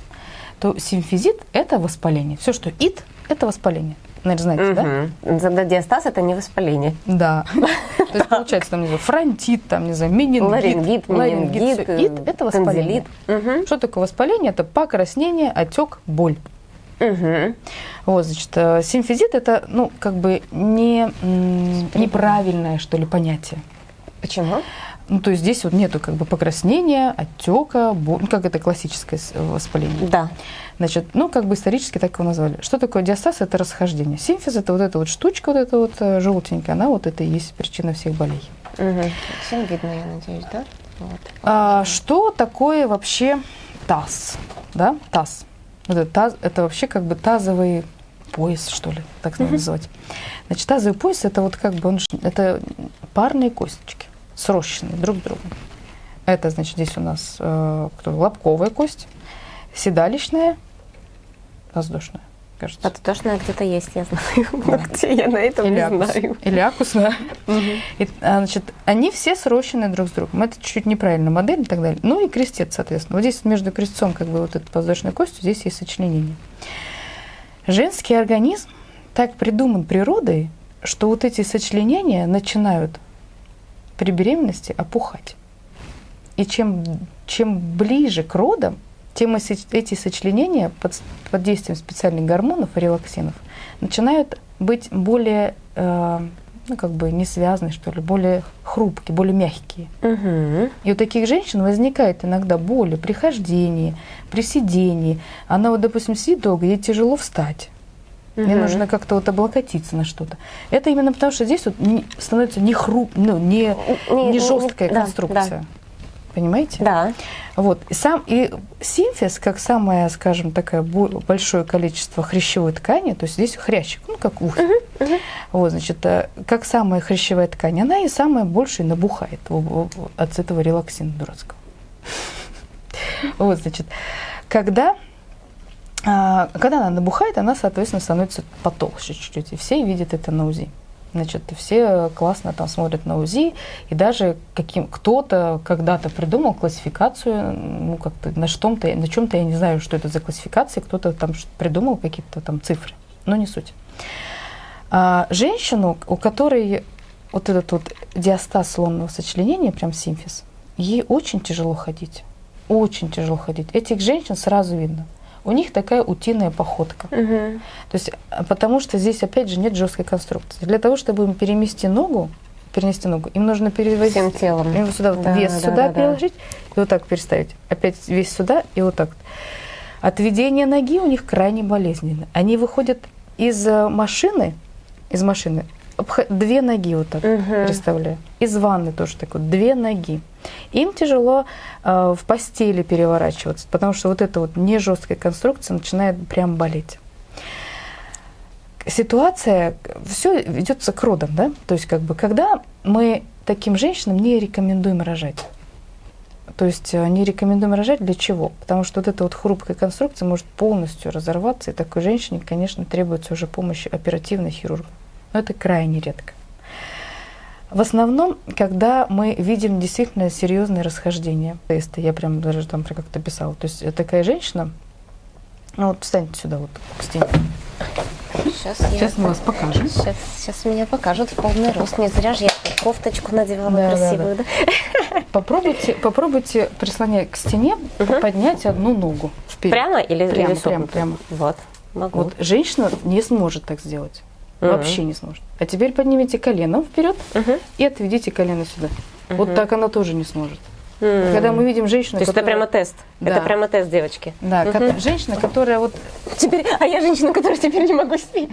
то симфизит – это воспаление. Все, что ит – это воспаление. Наверное, знаете, да? Мгм. Тогда диастаз это не воспаление. Да. (laughs) То есть получается, там, не знаю, фронтит, там, не знаю, менингит. Ларингит, менингит. Ит – это воспаление. танзелит. Мгм. Что такое воспаление? Это покраснение, отек, боль. Мгм. Вот, значит, э, симфизит – это, ну, как бы не, неправильное, что ли, понятие. Почему? Ну, то есть здесь вот нету как бы покраснения, отека, боль, ну, как это классическое воспаление. Да. Значит, ну, как бы исторически так его назвали. Что такое диастаз? Это расхождение. Симфиз – это вот эта вот штучка, вот эта вот э, желтенькая, она вот это и есть причина всех болей. Мгм. Всем видно, я надеюсь, да? Вот. А, что такое вообще таз? Да, таз. Вот это, таз, это вообще как бы тазовый пояс, что ли, так надо называть. Значит, тазовый пояс это вот как бы он, это парные косточки, срощенные друг с другом. Это, значит, здесь у нас э, кто, лобковая кость, седалищная, воздушная, кажется. Подтошная где-то есть, я знаю. Но (laughs) где я на этом не акус- знаю. или акусная. И, а, значит, они все срощены друг с другом. Это чуть-чуть неправильная модель и так далее. Ну и крестец, соответственно. Вот здесь между крестцом, как бы вот этой воздушной костью, здесь есть сочленение. Женский организм так придуман природой, что вот эти сочленения начинают при беременности опухать. И чем, чем ближе к родам, тем эти сочленения под, под действием специальных гормонов и релаксинов начинают быть более, э, ну, как бы не связаны, что ли, более хрупкие, более мягкие. Мгм. И у таких женщин возникает иногда боли при хождении, при сидении. Она вот, допустим, сидит долго, ей тяжело встать. Мне Мгм. нужно как-то вот облокотиться на что-то. Это именно потому, что здесь вот не- становится не хруп, ну, не, Не- не не- жесткая да, конструкция. Понимаете? Да. Вот. И сам и симфиз, как самое, скажем, такое бо- большое количество хрящевой ткани, то есть здесь хрящик, ну как ухо. Вот, значит, э, как самая хрящевая ткань, она и самая большая набухает от этого релаксина дурацкого. (laughs) Вот, значит, когда когда она набухает, она, соответственно, становится потолще чуть-чуть. И все видят это на УЗИ. Значит, все классно там смотрят на УЗИ, и даже каким кто-то когда-то придумал классификацию, ну как-то на что-то, на чем-то я не знаю, что это за классификация, кто-то там придумал какие-то там цифры, но не суть. А, женщину, у которой вот этот вот диастаз лунного сочленения, прям симфиз, ей очень тяжело ходить, очень тяжело ходить. Этих женщин сразу видно. У них такая утиная походка. Мгм. То есть, а, потому что здесь, опять же, нет жесткой конструкции. Для того, чтобы им перемести ногу, перенести ногу. Им нужно перевозить Всем телом. Им сюда вот Да, вес да, сюда да, да. переложить и вот так переставить. Опять вес сюда и вот так. Отведение ноги у них крайне болезненно. Они выходят из э, машины, из машины, две ноги вот так Мгм. представляю. Из ванны тоже так вот, две ноги. Им тяжело э, в постели переворачиваться, потому что вот эта вот не жесткая конструкция начинает прям болеть. Ситуация, все ведется к родам, да? То есть как бы когда мы таким женщинам не рекомендуем рожать. То есть э, не рекомендуем рожать для чего? Потому что вот эта вот хрупкая конструкция может полностью разорваться, и такой женщине, конечно, требуется уже помощь оперативной хирурга. Но это крайне редко. В основном, когда мы видим действительно серьезные расхождения теста, я прям даже там как-то писала, то есть такая женщина, ну вот встаньте сюда вот к стене. Сейчас, Сейчас мы вас покажем. Сейчас, сейчас меня покажут в полный рост. Не зря же я кофточку надевала Да, да, красивую, да? (laughs) Попробуйте, попробуйте, прислоняя к стене, Мгм. поднять одну ногу вперед. Прямо или, Прямо, или согнуто? прямо, Вот, могу. Вот женщина не сможет так сделать. Мгм. Вообще не сможет. А теперь поднимите колено вперед Мгм. и отведите колено сюда. Вот Мгм. так она тоже не сможет. М. Когда мы видим женщину, То есть это которая- прямо тест? Да. Это прямо тест, девочки? Да, ко- Мгм. женщина, которая вот Теперь, а я женщина, которая теперь не могу сидеть.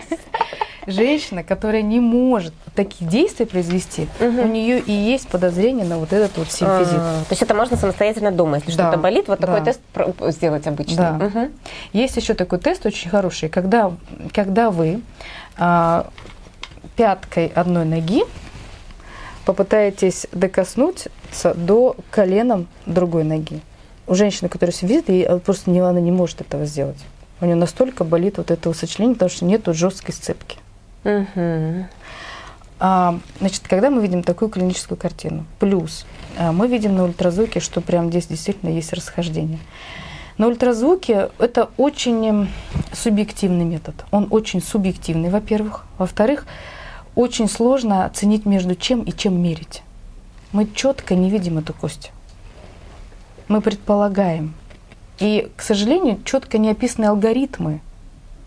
женщина, которая не может такие действия произвести, Мгм. у нее и есть подозрение на вот этот вот симфизит. А, То есть это можно самостоятельно дома, если Да, что-то болит, вот такой да. тест про- сделать обычно. Да. Мгм. Есть еще такой тест очень хороший, когда, когда вы пяткой одной ноги попытаетесь докоснуться до коленом другой ноги. У женщины, которая сидит, ей э, просто не, она не может этого сделать. У нее настолько болит вот это сочленение, потому что нет жесткой сцепки. А, значит, когда мы видим такую клиническую картину, плюс а, мы видим на ультразвуке, что прям здесь действительно есть расхождение. На ультразвуке это очень м, субъективный метод. Он очень субъективный, во-первых. Во-вторых, очень сложно оценить между чем и чем мерить. Мы четко не видим эту кость. Мы предполагаем. И, к сожалению, четко не описаны алгоритмы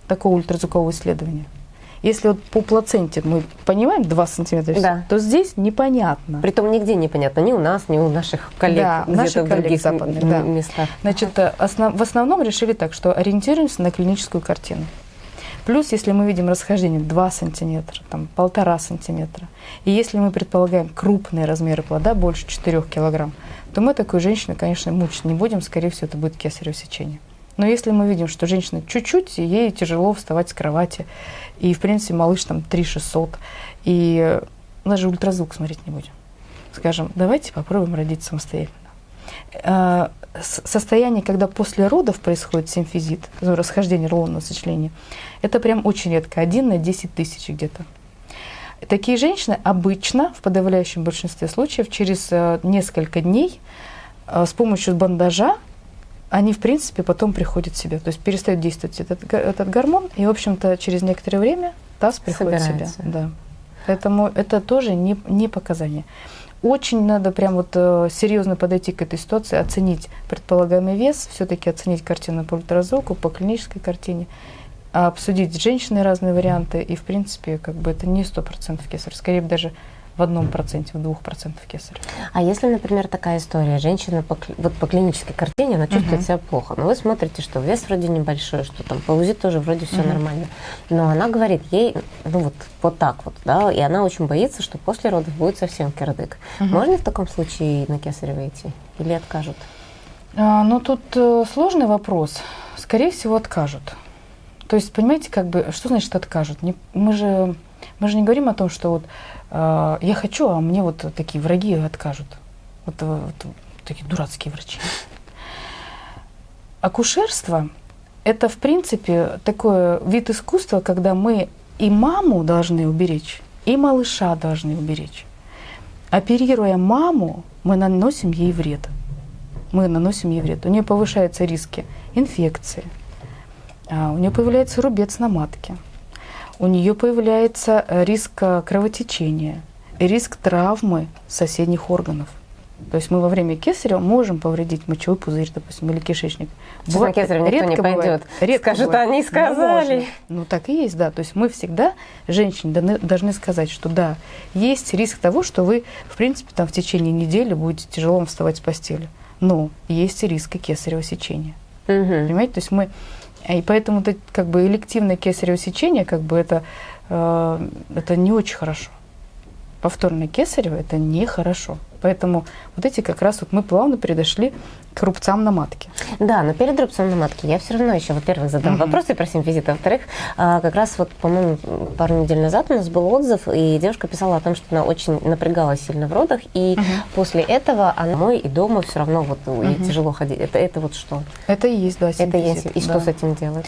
такого ультразвукового исследования. Если вот по плаценте мы понимаем 2 сантиметра, Да. то здесь непонятно. Притом нигде непонятно, ни у нас, ни у наших коллег Да, наших в коллег других м- западных, да. местах. Значит, э, основ- в основном решили так, что ориентируемся на клиническую картину. Плюс, если мы видим расхождение 2 сантиметра, там, полтора сантиметра, и если мы предполагаем крупные размеры плода, больше 4 килограмм, то мы такую женщину, конечно, мучить не будем, скорее всего, это будет кесарево сечение. Но если мы видим, что женщина чуть-чуть, ей тяжело вставать с кровати, и, в принципе, малыш там 3600, и э, даже ультразвук смотреть не будем. Скажем, давайте попробуем родить самостоятельно. Э, состояние, когда после родов происходит симфизит, ну, расхождение рулонного сочленения, это прям очень редко, один на 10 тысяч где-то. Такие женщины обычно, в подавляющем большинстве случаев, через э, несколько дней э, с помощью бандажа они, в принципе, потом приходят в себя. То есть перестает действовать этот, этот гормон, и, в общем-то, через некоторое время таз приходит в себя. Собирается. Да. Поэтому это тоже не, не показание. Очень надо прям вот э, серьезно подойти к этой ситуации, оценить предполагаемый вес, все-таки оценить картину по ультразвуку, по клинической картине, обсудить с женщиной разные варианты, и, в принципе, как бы это не 100% кесарь, скорее даже в одном проценте, в двух процентах кесарь. А если, например, такая история, женщина по, вот по клинической картине, она чувствует Мгм. себя плохо, но вы смотрите, что вес вроде небольшой, что там по УЗИ тоже вроде все Мгм. нормально, но она говорит ей, ну вот, вот так вот, да, и она очень боится, что после родов будет совсем кирдык. Мгм. Можно в таком случае на кесарево идти или откажут? А, ну, тут э, сложный вопрос. Скорее всего, откажут. То есть, понимаете, как бы, что значит откажут? Не- мы, же, мы же не говорим о том, что вот э, я хочу, а мне вот такие враги откажут. Вот, э, вот такие дурацкие врачи. Акушерство – это, в принципе, такой вид искусства, когда мы и маму должны уберечь, и малыша должны уберечь. Оперируя маму, мы наносим ей вред мы наносим ей вред. У нее повышаются риски инфекции, а, у нее появляется рубец на матке, у нее появляется риск э, кровотечения, риск травмы соседних органов. То есть мы во время кесарева можем повредить мочевой пузырь, допустим, или кишечник. Сейчас на кесарево никто не пойдет. Редко Скажет, бывает. они сказали. Можно. Ну так и есть, да. То есть мы всегда женщине должны, должны сказать, что да, есть риск того, что вы, в принципе, там в течение недели будете тяжело вставать с постели. Но есть и риск кесарево сечения. Мгм. Понимаете? То есть мы... И поэтому это, как бы элективное кесарево сечение, как бы это, э, это не очень хорошо. Повторное кесарево – это нехорошо. Поэтому вот эти как раз вот мы плавно передошли к рубцам на матке. Да, но перед рубцом на матке я все равно еще, во-первых, задам Мгм. вопросы про симфизит, а во-вторых, как раз вот, по-моему, пару недель назад у нас был отзыв, и девушка писала о том, что она очень напрягалась сильно в родах, и Мгм. после этого она домой и дома все равно вот ей Мгм. тяжело ходить. Это, это вот что? Это и есть, да, Это симфизит, есть. И да. что с этим делать?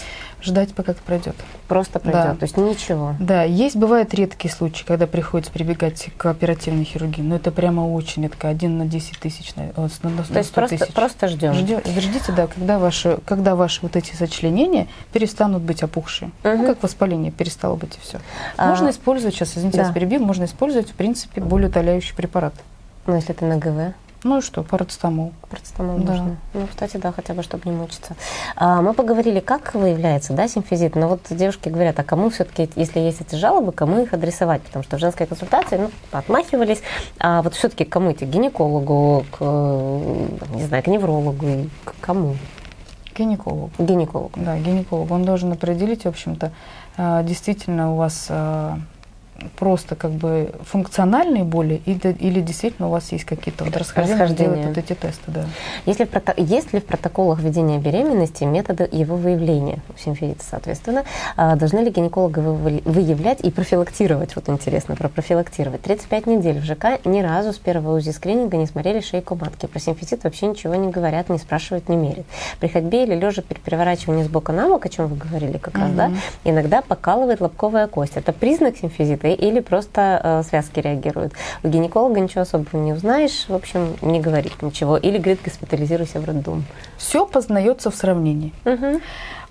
Ждать, пока это пройдет. Просто пройдет. Да. То есть ничего. Да, есть, бывают редкие случаи, когда приходится прибегать к оперативной хирургии, но это прямо очень редко, один на 10 тысяч, на, о, на, на То есть 100 просто, тысяч. просто ждем. Ждё- Ждите, да, когда ваши, когда ваши вот эти сочленения перестанут быть опухшие. Мгм. Ну, как воспаление перестало быть и все. А, Можно использовать, сейчас, извините, я да. вас перебью, можно использовать, в принципе, болеутоляющий препарат. Ну, если это на ГВ. Ну и что, парацетамол. Процетамол Да. можно. Ну, кстати, да, хотя бы, чтобы не мучиться. А, мы поговорили, как выявляется, да, симфизит, но вот девушки говорят, а кому все-таки, если есть эти жалобы, кому их адресовать? Потому что в женской консультации, ну, отмахивались, а вот все-таки кому идти? К гинекологу, к, не знаю, к неврологу, к кому? Гинеколог. К гинекологу. Да, гинеколог. Он должен определить, в общем-то, э, действительно у вас э, просто как бы функциональные боли или, или действительно у вас есть какие-то вот расхождения, Расхождения. вот эти тесты, да. Есть ли, в прото- есть ли в протоколах ведения беременности методы его выявления у симфизита, соответственно? А, Должны ли гинекологи вы- выявлять и профилактировать? Вот интересно, про профилактировать. 35 недель в ЖК ни разу с первого УЗИ скрининга не смотрели шейку матки. Про симфизит вообще ничего не говорят, не спрашивают, не мерят. При ходьбе или лежа при переворачивании с бока на бок, о чем вы говорили как раз, да, Мгм. иногда покалывает лобковая кость. Это признак симфизита или просто э, связки реагируют? У гинеколога ничего особого не узнаешь, в общем, не говорит ничего. Или говорит, госпитализируйся в роддом. Все познается в сравнении. Мгм.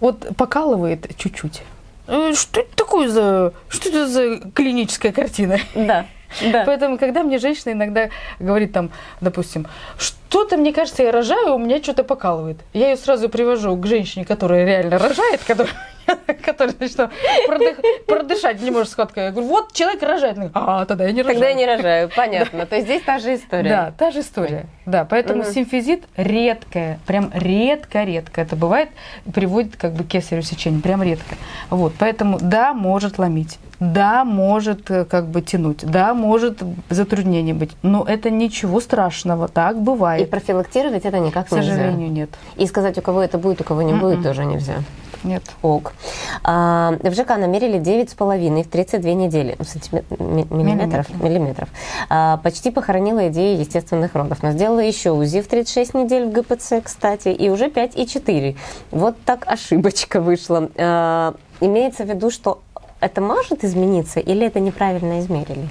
Вот покалывает чуть-чуть. Э, Что это такое за... Что это за клиническая картина? Да, да. Поэтому, когда мне женщина иногда говорит там, допустим, что-то, мне кажется, я рожаю, у меня что-то покалывает. Я ее сразу привожу к женщине, которая реально рожает, которая, (laughs) значит, там, продых- продышать не может схваткой. Я говорю, вот человек рожает. А, тогда я не рожаю. Тогда я не рожаю, (laughs) понятно. То есть здесь та же история. Да, та же история. Да, поэтому симфизит редкое, прям редко-редко. Это бывает, приводит как бы к кесарево сечению, прям редко. Вот, поэтому да, может ломить, да, может э, как бы тянуть, да, может затруднение быть, но это ничего страшного, так И бывает. профилактировать это никак К сожалению, нельзя. нет. И сказать, у кого это будет, у кого не будет, Мгм. тоже нельзя. Нет. Ок. А, в ЖК намерили 9,5 в 32 недели. Сантиме- ми- миллиметров? Миллиметров. Миллиметров. А, почти похоронила идею естественных родов. Но сделала еще УЗИ в 36 недель в ГПЦ, кстати, и уже 5,4. Вот так ошибочка вышла. А, имеется в виду, что это может измениться или это неправильно измерили?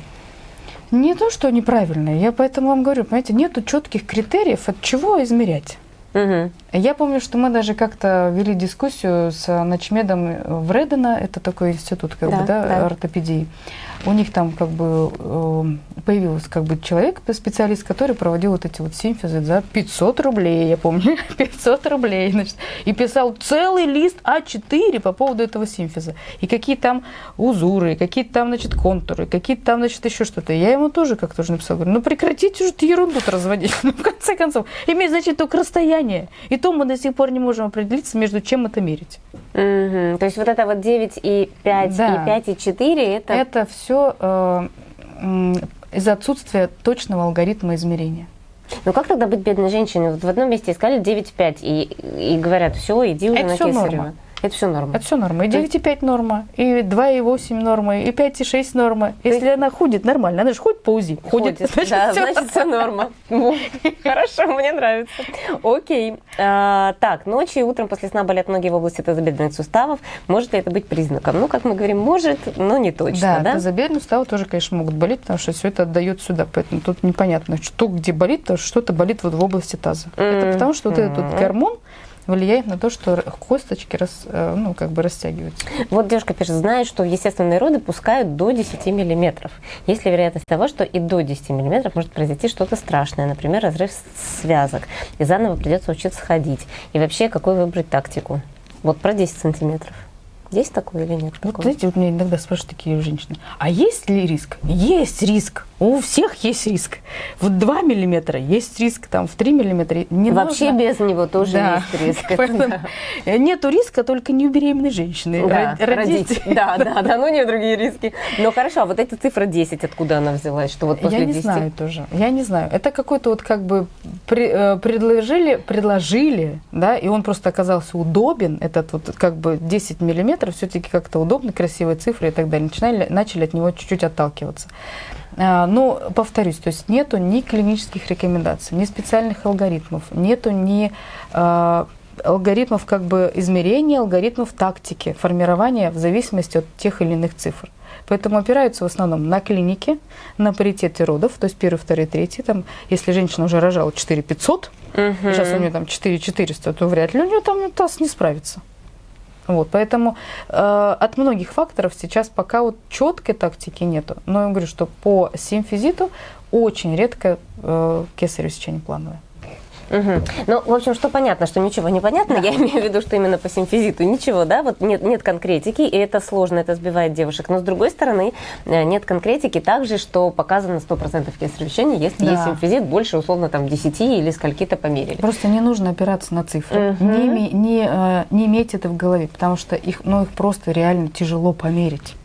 Не то, что неправильно, я поэтому вам говорю, понимаете, нету четких критериев, от чего измерять. Мгм. Я помню, что мы даже как-то вели дискуссию с начмедом Вредена, это такой институт как Да, бы, да, да. ортопедии. У них там как бы э, появился как бы человек, специалист, который проводил вот эти вот симфизы за 500 рублей, я помню, (laughs) 500 рублей, значит, и писал целый лист А4 по поводу этого симфиза. И какие там узуры, какие там, значит, контуры, какие там, значит, еще что-то. Я ему тоже как-то уже написала, говорю, ну прекратите уже эту ерунду разводить. (laughs) Ну, в конце концов, имеет значит только расстояние. И то мы до сих пор не можем определиться, между чем это мерить. Мгм. То есть вот это вот 9 и 5 Да. и 5 и 4 это... Это все из-за отсутствия точного алгоритма измерения. Ну как тогда быть бедной женщиной? Вот в одном месте искали 9,5 и, и говорят, все, иди уже Это на всё кесарево. норма. Это все норма. Это все норма. И То есть- 9,5 норма, и 2,8 норма, и 5,6 норма. Если она ходит нормально, она же ходит по УЗИ. Ходит, значит, да, (laughs) всё. значит, все норма. Хорошо, мне нравится. Окей. А, так, ночью и утром после сна болят ноги в области тазобедренных суставов. Может ли это быть признаком? Ну, как мы говорим, может, но не точно, Да, да? тазобедренные суставы тоже, конечно, могут болеть, потому что все это отдает сюда. Поэтому тут непонятно, что где болит, потому что что-то болит вот в области таза. Это потому что вот этот гормон, влияет на то, что косточки рас, э, ну, как бы растягиваются. Вот девушка пишет, знает, что естественные роды пускают до 10 миллиметров. Есть ли вероятность того, что и до 10 миллиметров может произойти что-то страшное, например, разрыв связок, и заново придется учиться ходить? И вообще, какую выбрать тактику? Вот про 10 сантиметров. Есть такое или нет? Вот такого? знаете, вот меня иногда спрашивают такие женщины, а есть ли риск? Есть риск. У всех есть риск. В 2 миллиметра есть риск, там в 3 миллиметра. Не Вообще нужно. без него тоже Да. есть риск. (laughs) Да. Нету риска только не у беременной женщины. Да, Род- родить. Да, да, да, ну не другие риски. Но хорошо, а вот эта цифра 10, откуда она взялась? Что вот после Я не 10? знаю тоже. Я не знаю. Это какой-то вот как бы э, предложили, предложили, да, и он просто оказался удобен. Этот вот как бы 10 миллиметров все-таки как-то удобно, красивые цифры и так далее. Начинали, начали от него чуть-чуть отталкиваться. А, Но повторюсь, то есть нету ни клинических рекомендаций, ни специальных алгоритмов, нету ни а, алгоритмов как бы измерения, алгоритмов тактики, формирования в зависимости от тех или иных цифр. Поэтому опираются в основном на клинике, на паритете родов, то есть первый, второй, третий. Там, если женщина уже рожала 4 500, Мгм. сейчас у нее там 4 400, то вряд ли у нее там таз не справится. Вот, поэтому э, от многих факторов сейчас пока вот четкой тактики нету. Но я говорю, что по симфизиту очень редко э, кесарево сечение плановое. Мгм. Ну, в общем, что понятно, что ничего не понятно. Я имею в виду, что именно по симфизиту ничего, да, вот нет, нет конкретики, и это сложно, это сбивает девушек. Но с другой стороны, э, нет конкретики также, что показано 100% кесарево если Да. есть симфизит больше, условно, там, 10 или скольки-то померили. Просто не нужно опираться на цифры. Мгм. Не, не, э, не иметь это в голове, потому что их, ну, их просто реально тяжело померить.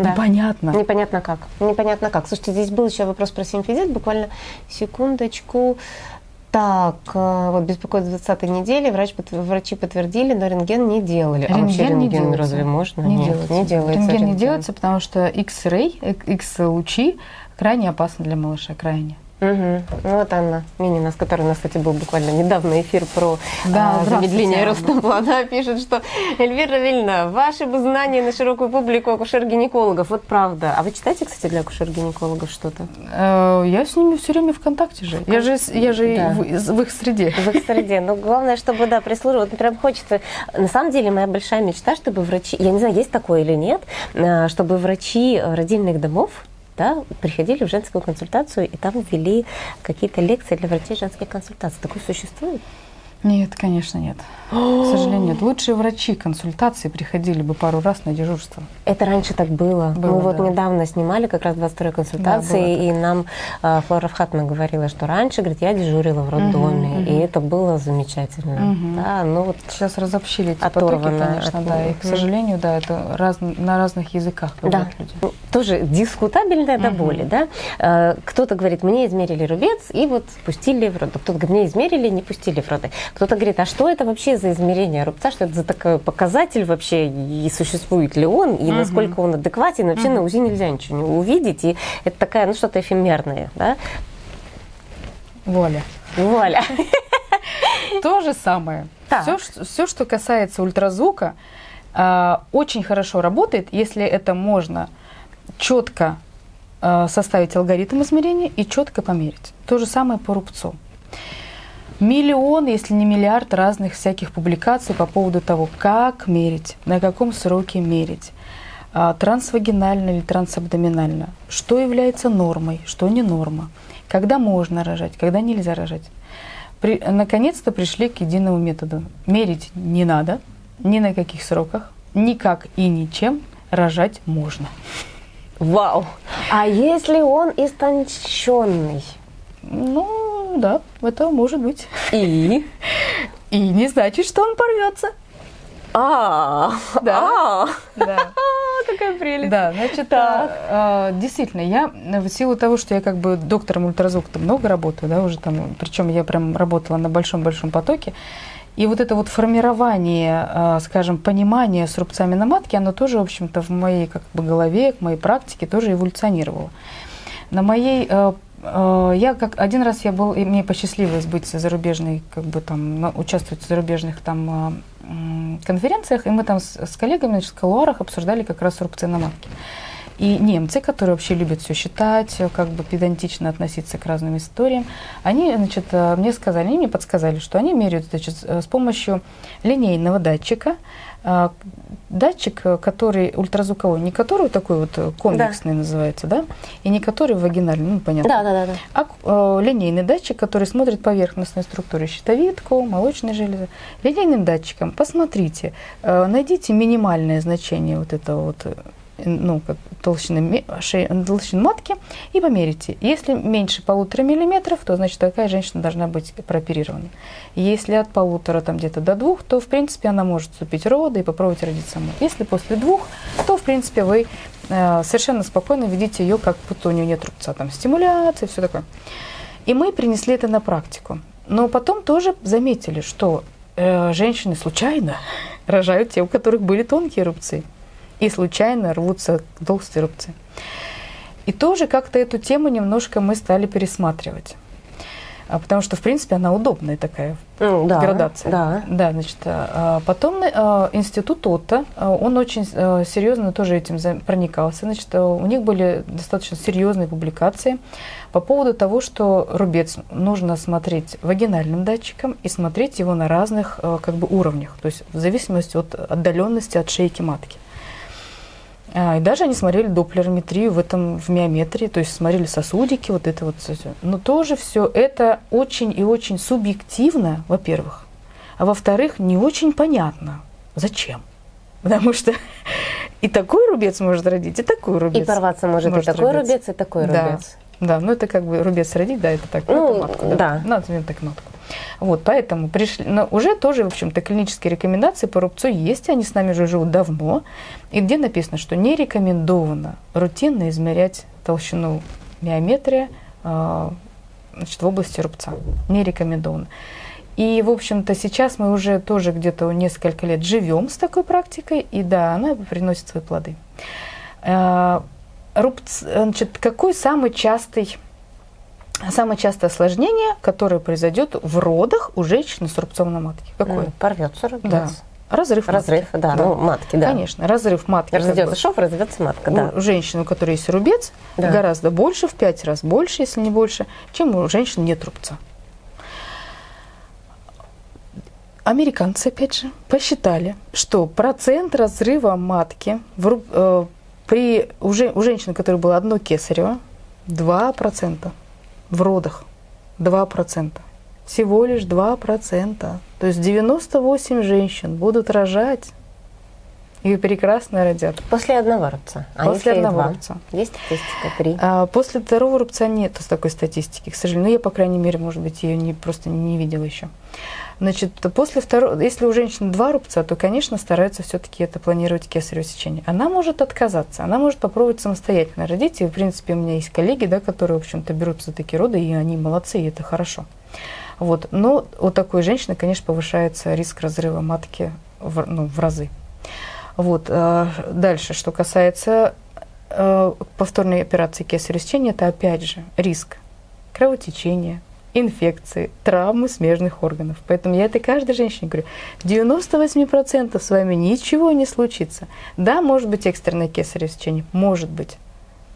Да. Непонятно. Непонятно как. Непонятно как. Слушайте, здесь был еще вопрос про симфизит. Буквально секундочку. Так, э, вот беспокоит с 20 недели, врач, врачи подтвердили, но рентген не делали. а вообще Рентген не рентген делается. разве можно? Не Нет, делается. не делается. Рентген не рентген. делается, потому что X-ray, э, X-лучи крайне опасны для малыша, крайне. Ну, вот Анна Минина, с которой у нас, кстати, был буквально недавно эфир про Да, а, замедление роста плода, пишет, что Эльвира Равильевна, ваши бы знания на широкую публику акушер-гинекологов, вот правда. А вы читаете, кстати, для акушер-гинекологов что-то? Э, Я с ними все время в контакте же. Я же, я же Да. в, в их среде. В их среде. Но главное, чтобы, да, прислуживать. Вот прям хочется. На самом деле, моя большая мечта, чтобы врачи, я не знаю, есть такое или нет, а, чтобы врачи э, родильных домов да, приходили в женскую консультацию и там ввели какие-то лекции для врачей женских консультаций. Такое существует? Нет, конечно, нет. К сожалению, нет. Лучшие врачи консультации приходили бы пару раз на дежурство. Это раньше так было. Было, Мы вот да. недавно снимали как раз 22 консультации, Да, и нам э, Флора Фхатна говорила, что раньше, говорит, я дежурила в роддоме, Мгм, и мгм. это было замечательно. Мгм. Да, ну вот Сейчас разобщили эти потоки, конечно, от- да. И, к сожалению, да, это раз- на разных языках Да. люди. Ну, Тоже дискутабельное до Мгм. боли, да? Э, Кто-то говорит, мне измерили рубец и вот пустили в роды. Кто-то говорит, мне измерили, не пустили в роды. Кто-то говорит, а что это вообще за измерение рубца, что это за такой показатель вообще, и существует ли он, и Мгм. насколько он адекватен, вообще Мгм. на УЗИ нельзя ничего не увидеть, и это такая, ну что-то эфемерное, да? Воля. Вуаля. То же самое. Так. Все, что- все, что касается ультразвука, а, очень хорошо работает, если это можно четко а, составить алгоритм измерения и четко померить. То же самое по рубцу. Миллион, если не миллиард разных всяких публикаций по поводу того, как мерить, на каком сроке мерить, а, трансвагинально или трансабдоминально, что является нормой, что не норма, когда можно рожать, когда нельзя рожать. При- наконец-то пришли к единому методу. Мерить не надо, ни на каких сроках, никак и ничем рожать можно. Вау. А если он истонченный? Ну, да, это может быть. И? (laughs) И не значит, что он порвется. А, Да. а, Да. (laughs) какая прелесть. Да, значит, Так. а, а, действительно, я в силу того, что я как бы доктором ультразвука много работаю, да, уже там, причем я прям работала на большом-большом потоке, и вот это вот формирование, скажем, понимания с рубцами на матке, оно тоже, в общем-то, в моей как бы голове, в моей практике тоже эволюционировало. На моей я как один раз я был, и мне посчастливилось быть зарубежной, как бы там участвовать в зарубежных там э, м, конференциях, и мы там с, с коллегами значит, в колуарах обсуждали как раз рубцы на матке. И немцы, которые вообще любят все считать, как бы педантично относиться к разным историям, они, значит, э, мне сказали, они мне подсказали, что они меряют, значит, с помощью линейного датчика, а, датчик, который ультразвуковой, не который такой вот комплексный да. называется, да, и не который вагинальный, ну понятно. Да, да, да. да. А э, линейный датчик, который смотрит поверхностную структуру щитовидку, молочной железы. Линейным датчиком посмотрите, э, найдите минимальное значение вот этого вот ну, как толщины, шеи, толщины матки и померите. Если меньше полутора миллиметров, то значит такая женщина должна быть прооперирована. Если от полутора там где-то до двух, то в принципе она может вступить роды и попробовать родить саму. Если после двух, то в принципе вы э, совершенно спокойно видите ее, как будто у нее нет рубца, там стимуляция, все такое. И мы принесли это на практику. Но потом тоже заметили, что э, женщины случайно (laughs) рожают те, у которых были тонкие рубцы и случайно рвутся толстые рубцы. И тоже как-то эту тему немножко мы стали пересматривать. А, потому что, в принципе, она удобная такая да, градация. Да. да, значит, а, потом а, институт ОТА, он очень серьезно тоже этим проникался. Значит, у них были достаточно серьезные публикации по поводу того, что рубец нужно смотреть вагинальным датчиком и смотреть его на разных как бы уровнях, то есть в зависимости от отдаленности от шейки матки. А, и даже они смотрели доплерометрию в этом, в миометрии, то есть смотрели сосудики, вот это вот все. Но тоже все это очень и очень субъективно, во-первых. А во-вторых, не очень понятно, зачем. (laughs) Потому что и такой рубец может родить, и такой рубец. И порваться может, может и такой родиться. рубец, и такой да. рубец. Да, ну это как бы рубец родить, да, это так. Ну, это матку, да. да. Назовем так матку. Вот, поэтому пришли, но уже тоже, в общем-то, клинические рекомендации по рубцу есть, они с нами уже живут давно, и где написано, что не рекомендовано рутинно измерять толщину миометрия э, значит, в области рубца. Не рекомендовано. И, в общем-то, сейчас мы уже тоже где-то несколько лет живем с такой практикой, и да, она приносит свои плоды. Рубц, значит, какой самый частый Самое частое осложнение, которое произойдет в родах у женщины с рубцом на матке. Какое? Порвется рубец. Да. Разрыв, разрыв матки. да, да, ну матки, да. Конечно, разрыв матки. Разойдется шов, разойдется матка, да. У женщины, у которой есть рубец, да. гораздо больше, в пять раз больше, если не больше, чем у женщин нет рубца. Американцы, опять же, посчитали, что процент разрыва матки в, э, при, у, у женщины, у которой было одно кесарево, 2% в родах 2%. Всего лишь 2%. То есть 98 женщин будут рожать и прекрасно родят. После одного рубца. А после одного рубца. Есть статистика три. А, после второго рубца нет такой статистики, к сожалению. Ну, я, по крайней мере, может быть, ее не, просто не видела еще. Значит, после второго, если у женщины два рубца, то, конечно, стараются все-таки это планировать кесарево сечение. Она может отказаться, она может попробовать самостоятельно родить. И, в принципе, у меня есть коллеги, да, которые, в общем-то, берутся за такие роды, и они молодцы, и это хорошо. Вот. Но у такой женщины, конечно, повышается риск разрыва матки в, ну, в разы. Вот. Э, дальше, что касается э, повторной операции кесарево сечения, это опять же риск кровотечения, инфекции, травмы смежных органов. Поэтому я это каждой женщине говорю. 98% с вами ничего не случится. Да, может быть экстренное кесарево сечение, может быть,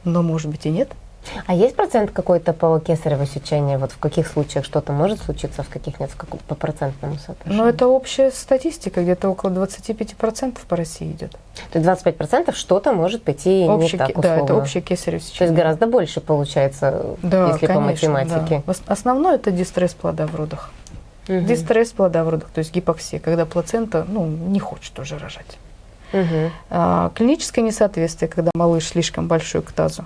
но может быть и нет – а есть процент какой-то по кесарево сечению? Вот в каких случаях что-то может случиться, в каких нет, в каком, по процентному соотношению? Ну, это общая статистика, где-то около 25% по России идет. То есть 25% что-то может пойти общий, не так, условно. Да, это общее кесарево сечение. То есть гораздо больше получается, да, если конечно, по математике. Да. Основное это дистресс плода в родах. Угу. Дистресс плода в родах, то есть гипоксия, когда плацента ну, не хочет уже рожать. Угу. А, клиническое несоответствие, когда малыш слишком большой к тазу.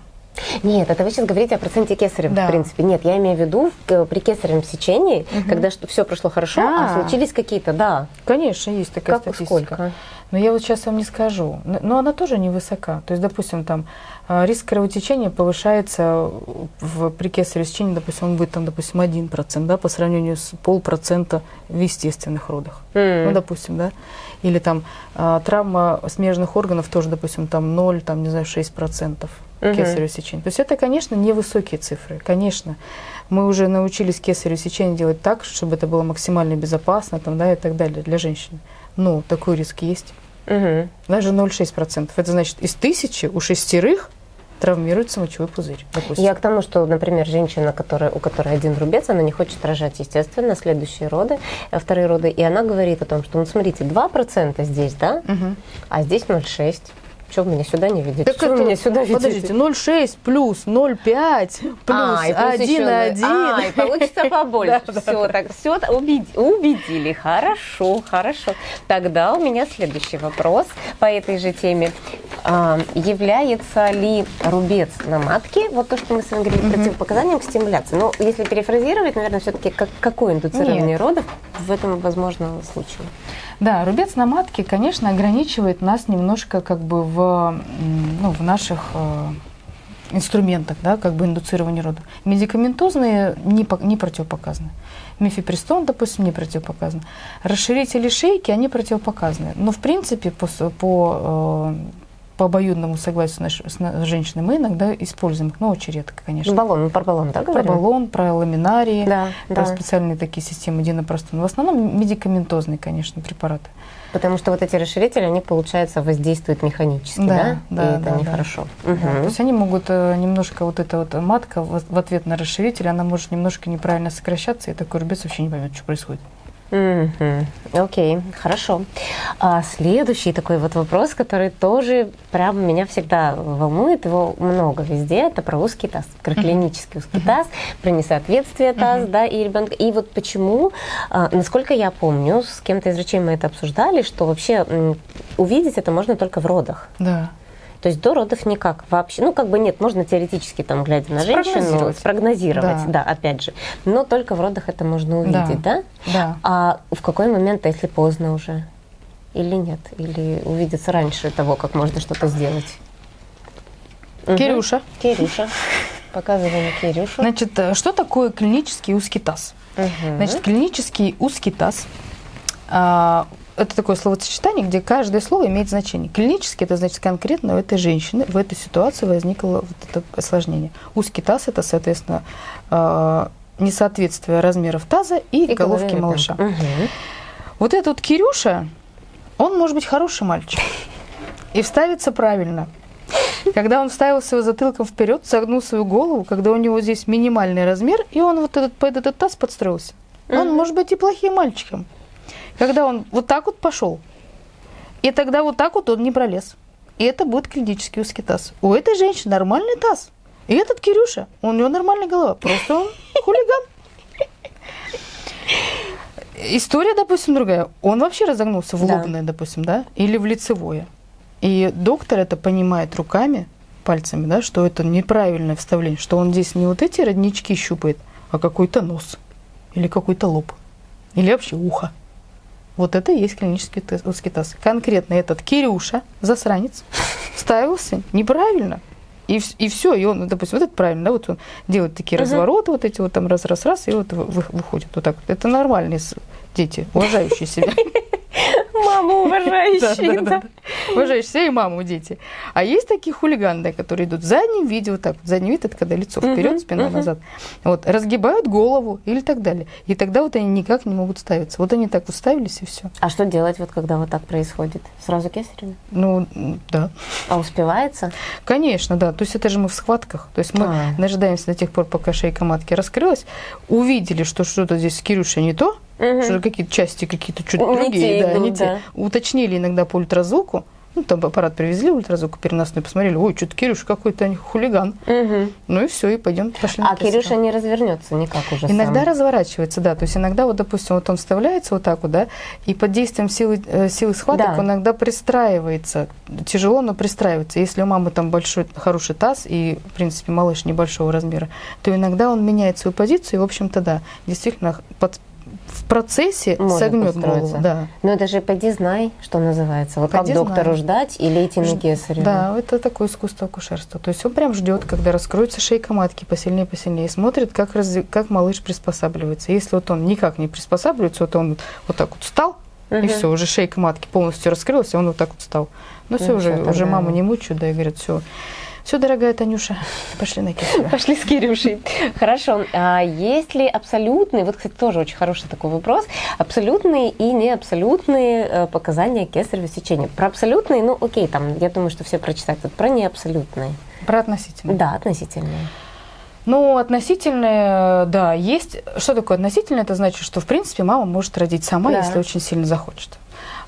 Нет, это вы сейчас говорите о проценте кесарева, да. в принципе. Нет, я имею в виду при кесаревом сечении, угу. когда все прошло хорошо, а, а случились какие-то, да. Конечно, есть такая как, статистика. Сколько? Но я вот сейчас вам не скажу. Но она тоже невысока. То есть, допустим, там а, риск кровотечения повышается в, при кесаревом сечении, допустим, он будет там, допустим, 1%, да, по сравнению с полпроцента в естественных родах. Mm. Ну, допустим, да. Или там а, травма смежных органов тоже, допустим, там 0, там, не знаю, 6% угу. кесарево сечение. То есть это, конечно, невысокие цифры, конечно. Мы уже научились кесарево сечение делать так, чтобы это было максимально безопасно там, да, и так далее для женщин. Но такой риск есть. Угу. Даже 0,6%. Это значит, из тысячи у шестерых травмируется мочевой пузырь, допустим. Я к тому, что, например, женщина, которая, у которой один рубец, она не хочет рожать, естественно, следующие роды, э, вторые роды, и она говорит о том, что, ну, смотрите, 2% здесь, да, Мгм. а здесь 0,6. Что вы меня сюда не видите? Так Что вы меня сюда видите? Подождите, 0,6 плюс 0,5 плюс А, и плюс еще 1,1. на- А, и получится (laughs) побольше. Все, так, все убедили. Хорошо, хорошо. Тогда у меня следующий вопрос по этой же теме. А, является ли рубец на матке, вот то, что мы с вами говорили, противопоказанием к стимуляции? Ну, если перефразировать, наверное, все-таки как, какое индуцирование родов в этом возможном случае? Да, рубец на матке, конечно, ограничивает нас немножко как бы в, ну, в наших э, инструментах, да, как бы индуцирования рода. Медикаментозные не, не противопоказаны. Мифепристон, допустим, не противопоказан. Расширители шейки, они противопоказаны. Но, в принципе, по, по, э, по обоюдному согласию наш- с на- женщины мы иногда используем их, но очень редко, конечно. Баллон, мы про баллон, да, Про говорим? баллон, про ламинарии, Да, про да. специальные такие системы динопростон. В основном медикаментозные, конечно, препараты. Потому что вот эти расширители, они, получается, воздействуют механически, да? Да, да, И это да, да. нехорошо. Да, Мгм. То есть они могут э, немножко, вот эта вот матка в ответ на расширитель, она может немножко неправильно сокращаться, и такой рубец вообще не поймет, что происходит. Мгм. Окей, хорошо. А следующий такой вот вопрос, который тоже прям меня всегда волнует, его много везде, это про узкий таз, про клинический узкий таз, про несоответствие таза, да, и ребенка. И вот почему, а, насколько я помню, с кем-то из врачей мы это обсуждали, что вообще увидеть это можно только в родах. Да. То есть до родов никак вообще. Ну, как бы нет, можно теоретически, там, глядя на женщину, Спрогнозировать. Да. да. опять же. Но только в родах это можно увидеть, да? Да. А в какой момент, а если поздно уже? Или нет? Или увидеться раньше того, как можно что-то сделать? Кирюша, Кирюша. Показываем Кирюшу. значит, э, что такое клинический узкий таз? Мгм. Значит, клинический узкий таз а, это такое словосочетание, где каждое слово имеет значение. Клинически это значит конкретно у этой женщины в этой ситуации возникло вот это осложнение. Узкий таз это, соответственно, а, несоответствие размеров таза и, И головки малыша. Мгм. Вот этот вот Кирюша, он может быть хороший мальчик и вставится правильно. Когда он вставил свой затылком вперед, согнул свою голову, когда у него здесь минимальный размер, и он вот этот, под этот таз подстроился. Он Мгм. может быть и плохим мальчиком. Когда он вот так вот пошел, и тогда вот так вот он не пролез. И это будет клинический узкий таз. У этой женщины нормальный таз. И этот Кирюша, у него нормальная голова. Просто он (laughs) хулиган. История, допустим, другая. Он вообще разогнулся в Да. лобное, допустим, да, или в лицевое. И доктор это понимает руками, пальцами, да, что это неправильное вставление, что он здесь не вот эти роднички щупает, а какой-то нос, или какой-то лоб, или вообще ухо. Вот это и есть клинический тест- узкий таз. Конкретно этот Кирюша, засранец, ставился неправильно. И, и все, и он, допустим, вот это правильно, да, вот он делает такие Мгм. развороты, вот эти вот там раз-раз-раз, и вот вы- вы- выходит вот так. вот. Это нормальные дети, уважающие себя. (laughs) Мама уважающая, да. Уважающие себя и маму дети. А есть такие хулиганы, да, которые идут в заднем виде, вот так. Задний вид – это когда лицо вперед, спина назад. Вот, разгибают голову или так далее. И тогда вот они никак не могут ставиться. Вот они так вот ставились, и все. А что делать, вот когда вот так происходит? Сразу кесарево? Ну, да. А успевается? Конечно, да. То есть это же мы в схватках. То есть мы А. дожидаемся до тех пор, пока шейка матки раскрылась, увидели, что что-то здесь с Кирюшей не то, Мгм. что какие-то части какие-то чуть Не другие, те да, не да. те. Уточнили иногда по ультразвуку. Ну, там аппарат привезли, ультразвук переносной, посмотрели, ой, что-то Кирюша какой-то хулиган. Мгм. Ну и все, и пойдем, пошли А. Кирюша не развернется никак уже Иногда сам. разворачивается, да. То есть иногда, вот, допустим, вот он вставляется вот так вот, да, и под действием силы, э, силы схваток Да. он иногда пристраивается. Тяжело, но пристраивается. Если у мамы там большой, хороший таз и, в принципе, малыш небольшого размера, то иногда он меняет свою позицию, и, в общем-то, да, действительно, под- в процессе Может согнет голову. Да. Ну это же поди знай, что называется. Вот Поди как доктору знай. ждать или идти на кесарево? Да, это такое искусство акушерства. То есть он прям ждет, когда раскроется шейка матки посильнее, посильнее, и смотрит, как, разви- как малыш приспосабливается. Если вот он никак не приспосабливается, вот он вот так вот встал, и Мгм. все, уже шейка матки полностью раскрылась, и он вот так вот встал. Ну все, Ну, уже, уже маму не мучают, да, и говорят, все, все, дорогая Танюша, пошли на кесарево. (laughs) Пошли с Кирюшей. Хорошо. А есть ли абсолютные, вот, кстати, тоже очень хороший такой вопрос, абсолютные и неабсолютные э, показания кесарево сечения? Про абсолютные, ну, окей, там, я думаю, что все прочитают. Вот про неабсолютные. Про относительные. Да, относительные. Ну, относительные, да, есть. Что такое относительное? Это значит, что, в принципе, мама может родить сама, Да. если очень сильно захочет.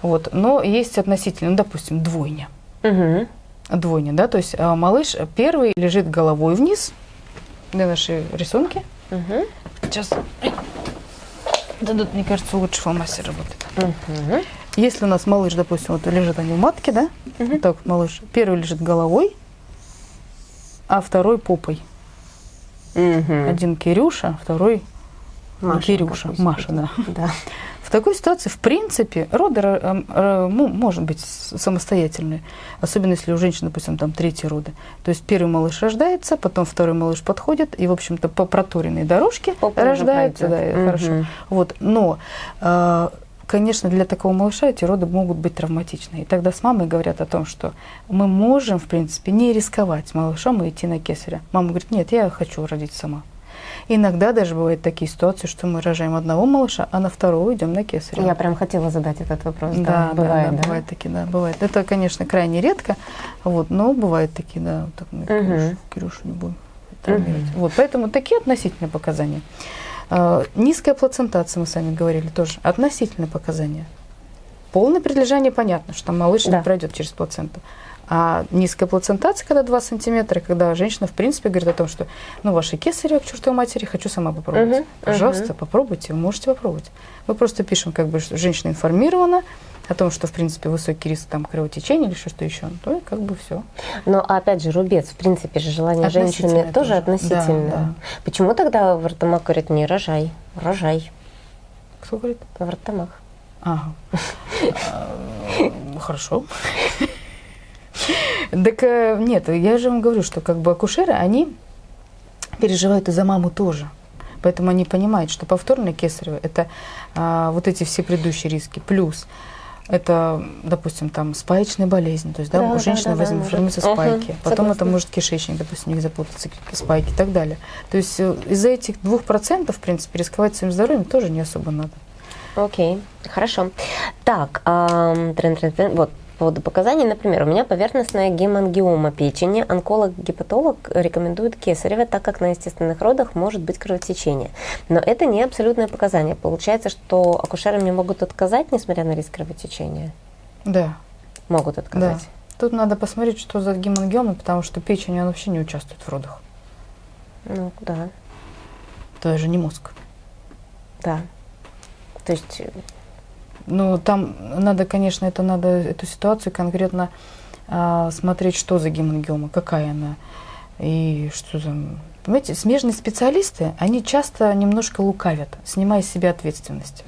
Вот. Но есть относительно, ну, допустим, двойня. Угу. Двойня, да, то есть а, малыш первый лежит головой вниз. Где наши рисунки? Угу. Сейчас. Да, тут, мне кажется, лучше фломастер работает. Угу. Если у нас малыш, допустим, вот лежит они в матке, да? Вот так вот малыш. Первый лежит головой, а второй попой. Угу. Один Кирюша, второй Маша, Кирюша. Маша, да. Да. В такой ситуации, в принципе, роды э, э, ну, может быть самостоятельные, особенно если у женщины, допустим, там третьи роды. То есть первый малыш рождается, потом второй малыш подходит, и, в общем-то, по проторенной дорожке уже рождается, да, и хорошо. Вот, но, э, конечно, для такого малыша эти роды могут быть травматичны. И тогда с мамой говорят о том, что мы можем, в принципе, не рисковать малышом и идти на кесаря. Мама говорит, нет, я хочу родить сама. Иногда даже бывают такие ситуации, что мы рожаем одного малыша, а на второго идем на кесаря. Я прям хотела задать этот вопрос. Да, Да, бывает, да, да? бывают такие, да, бывает. Это, конечно, крайне редко, вот, но бывают такие, да, вот так мы Мгм. Кирюшу, Кирюшу не будем травмировать. Вот, поэтому такие относительные показания. А, низкая плацентация, мы с вами говорили, тоже относительные показания. Полное прилежание понятно, что малыш Да. не пройдет через плаценту. А низкая плацентация, когда 2 сантиметра, когда женщина, в принципе, говорит о том, что, ну, ваши кесарево к чертовой матери, хочу сама попробовать. Мгм, Пожалуйста, мгм. попробуйте, вы можете попробовать. Мы просто пишем, как бы, что женщина информирована о том, что, в принципе, высокий риск там кровотечения или что-то еще, то и как бы все. Но опять же, рубец, в принципе же желание женщины тоже тоже. относительное. Да, да. Почему тогда Вартамак говорит мне рожай, рожай, Кто говорит? Вартамак? Ага. (laughs) А, Хорошо. (laughs) Так э, нет, я же вам говорю, что как бы акушеры, они переживают и за маму тоже. Поэтому они понимают, что повторное кесарево – это а, вот эти все предыдущие риски. Плюс это, допустим, там спаечная болезнь. То есть, да, Да, у да, женщины да, да, возьмут, может. формируются Мгм, спайки. Потом это согласна. может кишечник, допустим, не запутаться, спайки и так далее. То есть э, из-за этих двух процентов, в принципе, рисковать своим здоровьем тоже не особо надо. Окей, хорошо. Так, ам, трен-трен-трен, вот по поводу показаний, например, у меня поверхностная гемангиома печени. Онколог-гепатолог рекомендует кесарево, так как на естественных родах может быть кровотечение. Но это не абсолютное показание. Получается, что акушеры мне могут отказать, несмотря на риск кровотечения? Да. Могут отказать. Тут надо посмотреть, что за гемангиома, потому что печень, она вообще не участвует в родах. Ну, да, Это же не мозг. да. То есть, Ну, там надо, конечно, это надо эту ситуацию конкретно а, смотреть, что за гемангиома, какая она и что за... Понимаете, смежные специалисты, они часто немножко лукавят, снимая с себя ответственность.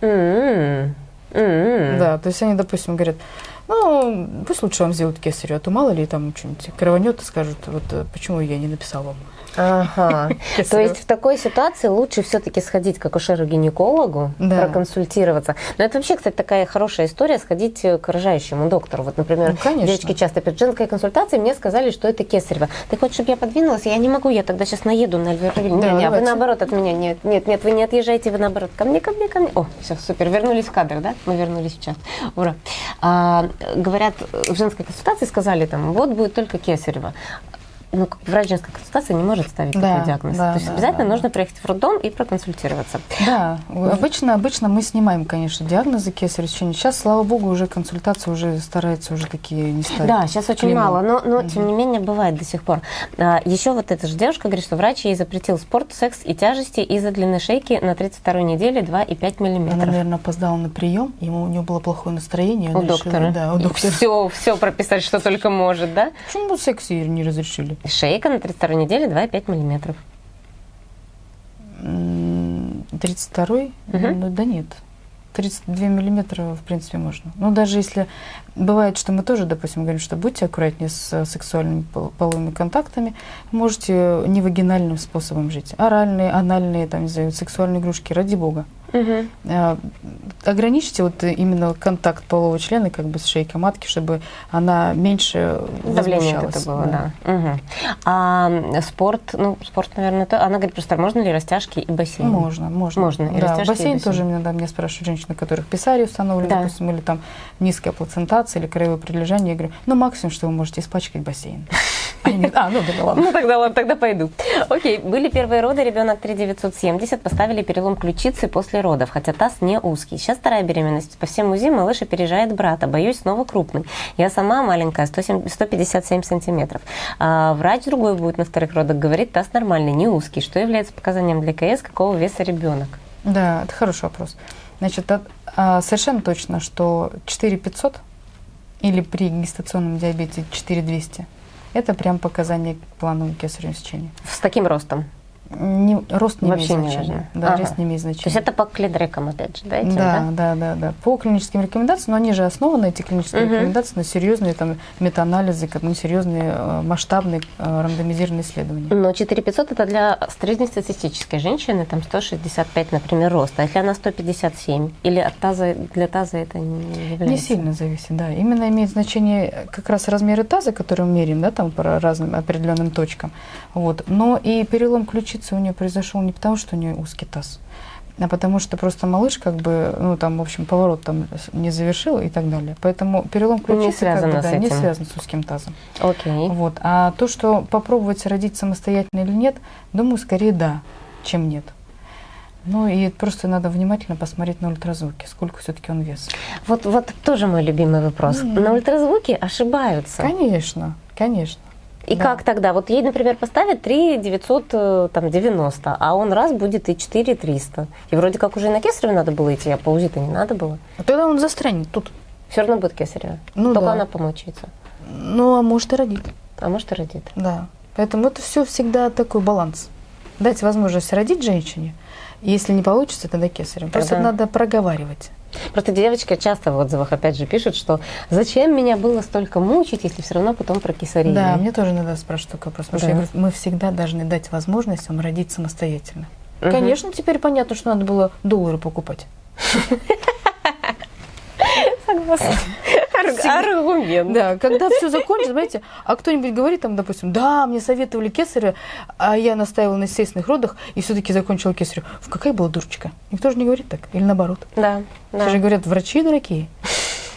м-м, м-м. Да, то есть они, допустим, говорят, ну, пусть лучше вам сделают кесарево, а то мало ли там что-нибудь крованет и скажут, вот э, почему я не написал вам. Ага. (laughs) То кесарево». есть в такой ситуации лучше все-таки сходить к акушеру-гинекологу, Да. проконсультироваться. Но это вообще, кстати, такая хорошая история сходить к рожающему доктору. Вот, например, Ну, конечно. девочки часто перед женской консультацией мне сказали, что это кесарево. Ты хочешь, чтобы я подвинулась? Я не могу, я тогда сейчас наеду на Альверовиль. Да, не, не, вы наоборот от меня. Нет, нет, нет, вы не отъезжаете, вы наоборот. Ко мне, ко мне, ко мне. О, все, супер, вернулись в кадр, да? Мы вернулись в час. Ура. А, говорят, в женской консультации сказали там, вот будет только кесарево. Ну, как врач женской консультации не может ставить Да, такой диагноз. да, То есть да, обязательно да, нужно приехать в роддом и проконсультироваться. Да, обычно, обычно мы снимаем, конечно, диагнозы кесарево сечения. Сейчас, слава богу, уже консультации уже стараются уже такие не ставить. Да, сейчас очень Клеймо. мало, но, но тем не менее бывает до сих пор. А, еще вот эта же девушка говорит, что врач ей запретил спорт, секс и тяжести из-за длины шейки на 32 неделе 2,5 Она, миллиметров. наверное, опоздала на прием, ему у нее было плохое настроение. У она решила- доктора. Да, у доктора. Все, все прописать, что только может, да? Почему секс ей не разрешили? Шейка на 32 неделе 2,5 миллиметров. М, 32-й? Мгм. Ну, да нет. 32 миллиметра, в принципе, можно. Ну, даже если... Бывает, что мы тоже, допустим, говорим, что будьте аккуратнее с э, сексуальными пол- половыми контактами, можете не вагинальным способом жить. Оральные, анальные, там, не знаю, сексуальные игрушки, ради бога. Э, ограничьте вот именно контакт полового члена как бы с шейкой матки, чтобы она меньше Давление это было, да. Мгм. А м, спорт, ну, спорт, наверное, то. Она говорит просто, можно ли растяжки и бассейн? Можно, можно. Можно, и Да, растяжки, и бассейн бассейн. тоже иногда меня спрашивают женщины, у которых писари установлены, Да. допустим, или там низкая плацентация или краевое прилежание. Я говорю, ну максимум, что вы можете испачкать бассейн. (laughs) А, а ну да, ладно. Ну тогда ладно, тогда пойду. Окей, были первые роды, ребенок 3970, поставили перелом ключицы после родов, хотя таз не узкий. Сейчас вторая беременность. По всем УЗИ малыш опережает брата, боюсь, снова крупный. Я сама маленькая, 107, 157 сантиметров. А врач другой будет на вторых родах, говорит, таз нормальный, не узкий. Что является показанием для КС, какого веса ребенок? Да, это хороший вопрос. Значит, а, совершенно точно, что 4500 или при гестационном диабете 4200 это прям показание к плановому кесаревому сечению. С таким ростом? Не, рост не Вообще имеет не значения. важно. Да, Ага. рост не имеет значения. То есть это по клидрекам, опять же, да? этим, да, да, да, да. По клиническим рекомендациям, но они же основаны, эти клинические Мгм. рекомендации, на серьезные там метаанализы, на серьезные э, масштабные э, рандомизированные исследования. Но 4500 это для среднестатистической женщины, там 165, например, рост. А если она 157? Или от таза, для таза это не является? Не сильно зависит, да. Именно имеет значение как раз размеры таза, которые мы меряем, да, там по разным определенным точкам. Вот. Но и перелом ключицы у нее произошел не потому, что у нее узкий таз, а потому что просто малыш как бы, ну там, в общем, поворот там не завершил и так далее. Поэтому перелом Не ключицы как связано бы, да, не связан с узким тазом. Окей. Вот. А то, что попробовать родить самостоятельно или нет, думаю, скорее да, чем нет. Ну и просто надо внимательно посмотреть на ультразвуки, сколько все-таки он вес. Вот, вот тоже мой любимый вопрос. Мгм. На ультразвуке ошибаются. Конечно, конечно. И Да. как тогда? Вот ей, например, поставят 3 990, а он раз будет и 4 300. И вроде как уже и на кесарево надо было идти, а по УЗИ-то не надо было. А Тогда он застрянет тут. Все равно будет кесарево. Ну Только да. она помучается. Ну, а может и родит. А может и родит. Да. Поэтому это все всегда такой баланс. Дать возможность родить женщине. Если не получится, тогда кесарем. Просто Тогда- надо проговаривать. Просто девочки часто в отзывах опять же пишут, что зачем меня было столько мучить, если все равно потом про кесарею. Да, мне тоже надо спрашивать такой вопрос. Потому что Да. я говорю, мы всегда должны дать возможность вам родить самостоятельно. Мгм. Конечно, теперь понятно, что надо было доллары покупать. (laughs) Согласна. (laughs) Аргумент. Да, когда все закончится, знаете, а кто-нибудь говорит там, допустим, да, мне советовали кесаря, а я настаивала на естественных родах и все-таки закончила кесарю. Фу, какая была дурочка. Никто же не говорит так. Или наоборот. Да, да. Все же говорят, врачи дорогие.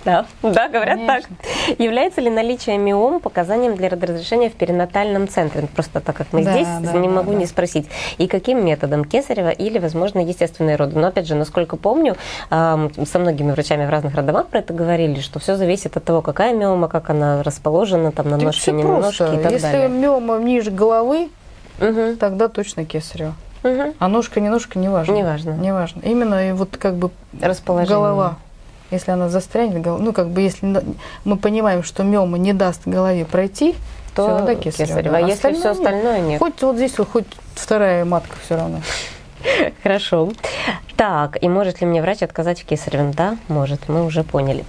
Да, да, говорят Конечно. так. Является ли наличие миом показанием для разрешения в перинатальном центре? Ну, Просто так как мы Да, здесь, да, не да, могу да. не спросить. И каким методом? Кесарева или, возможно, естественные роды? Но, опять же, насколько помню, ам, со многими врачами в разных роддомах про это говорили, что все зависит от того, какая миома, как она расположена, там, на ножке, не на ножке и так Если далее. миома ниже головы, Мгм, тогда точно кесарево. мгм. А ножка, не ножка, не важно. Неважно. Не важно. Именно и вот как бы Расположение. голова. Если она застрянет, ну как бы если мы понимаем, что миома не даст голове пройти, То всё, тогда кесарево. кесарево. А если все нет. остальное нет? Хоть вот здесь, хоть вторая матка все равно. (laughs) Хорошо. Так, и может ли мне врач отказать в кесаревом? Да, может, мы уже поняли.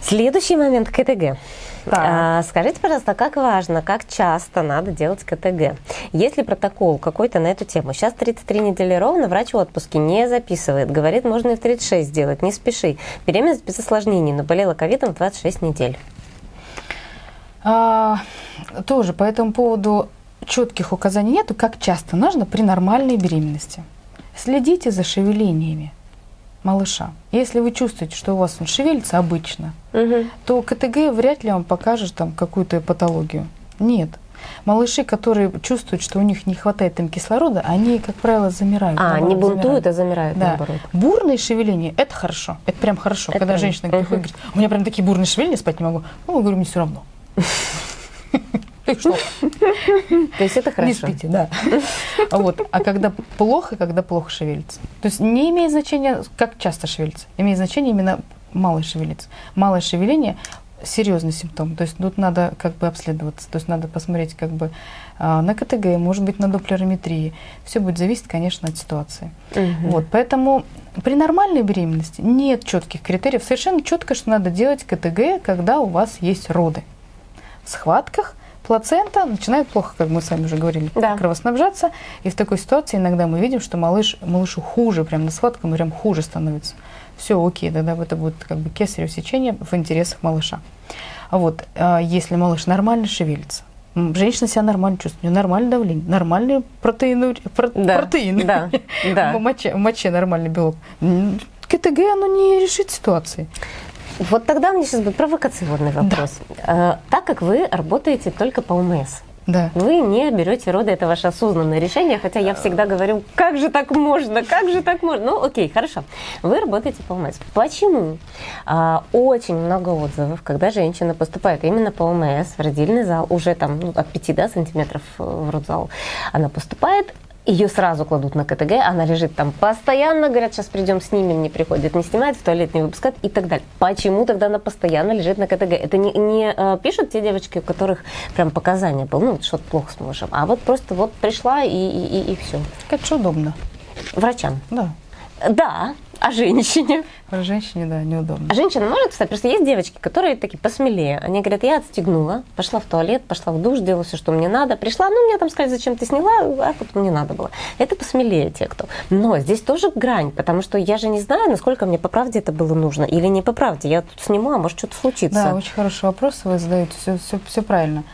Следующий момент – КТГ. Так. А, скажите, пожалуйста, как важно, как часто надо делать КТГ? Есть ли протокол какой-то на эту тему? Сейчас 33 недели ровно, врач в отпуске не записывает. Говорит, можно и в 36 сделать, не спеши. Беременность без осложнений, но болела ковидом в 26 недель. А, тоже по этому поводу четких указаний нету, как часто нужно при нормальной беременности. Следите за шевелениями малыша. Если вы чувствуете, что у вас он шевелится обычно, то КТГ вряд ли вам покажет там какую-то патологию. Нет. Малыши, которые чувствуют, что у них не хватает им кислорода, они, как правило, замирают. А, наоборот, не бунтуют, замирают. а замирают Да. наоборот. Бурные шевеления – это хорошо. Это прям хорошо. Это Когда прям, женщина приходит и мгм. говорит, у меня прям такие бурные шевеления, спать не могу. Ну, я говорю, мне все равно. (laughs) Что? То есть это Не хорошо. спите, да. Вот. А когда плохо, когда плохо шевелится. То есть не имеет значения, как часто шевелится. Имеет значение именно мало шевелится. Малое шевеление серьезный симптом. То есть тут надо как бы обследоваться. То есть надо посмотреть как бы а, на КТГ, может быть, на доплерометрии. Все будет зависеть, конечно, от ситуации. Мгм. Вот, поэтому при нормальной беременности нет четких критериев. Совершенно четко, что надо делать КТГ, когда у вас есть роды. В схватках плацента начинает плохо, как мы с вами уже говорили, Да. кровоснабжаться. И в такой ситуации иногда мы видим, что малыш, малышу хуже, прям на схватках прям хуже становится. Все, окей, тогда это будет как бы кесарево сечение в интересах малыша. А вот, а, если малыш нормально шевелится, женщина себя нормально чувствует, у нее нормальное давление, нормальные протеины, про- Да, протеины. да, да. В моче, в моче нормальный белок. КТГ, оно не решит ситуации. Вот тогда у меня сейчас будет провокационный вопрос. Э, Так как вы работаете только по ОМС, Да. Вы не берете роды, это ваше осознанное решение, хотя я всегда говорю, как же так можно, как же так можно. Ну, окей, хорошо. Вы работаете по ОМС. Почему? А, очень много отзывов, когда женщина поступает именно по ОМС в родильный зал, уже там ну, от 5 да, сантиметров э, в родзал, она поступает, ее сразу кладут на КТГ, она лежит там постоянно, говорят, сейчас придем, снимем, не приходит, не снимает, в туалет не выпускает и так далее. Почему тогда она постоянно лежит на КТГ? Это не, не э, пишут те девочки, у которых прям показания было, ну, что-то плохо с малышем, а вот просто вот пришла и, и, и, и все. Как же удобно. Врачам. Да. Да, а женщине? Про женщине, да, неудобно. А женщина может встать? Просто есть девочки, которые такие посмелее. Они говорят, я отстегнула, пошла в туалет, пошла в душ, сделала все, что мне надо. Пришла, ну, мне там сказали, зачем ты сняла, а вот мне надо было. Это посмелее те, кто. Но здесь тоже грань, потому что я же не знаю, насколько мне по правде это было нужно или не по правде. Я тут сниму, а может что-то случится. Да, очень хороший вопрос вы задаете, все, все, все правильно.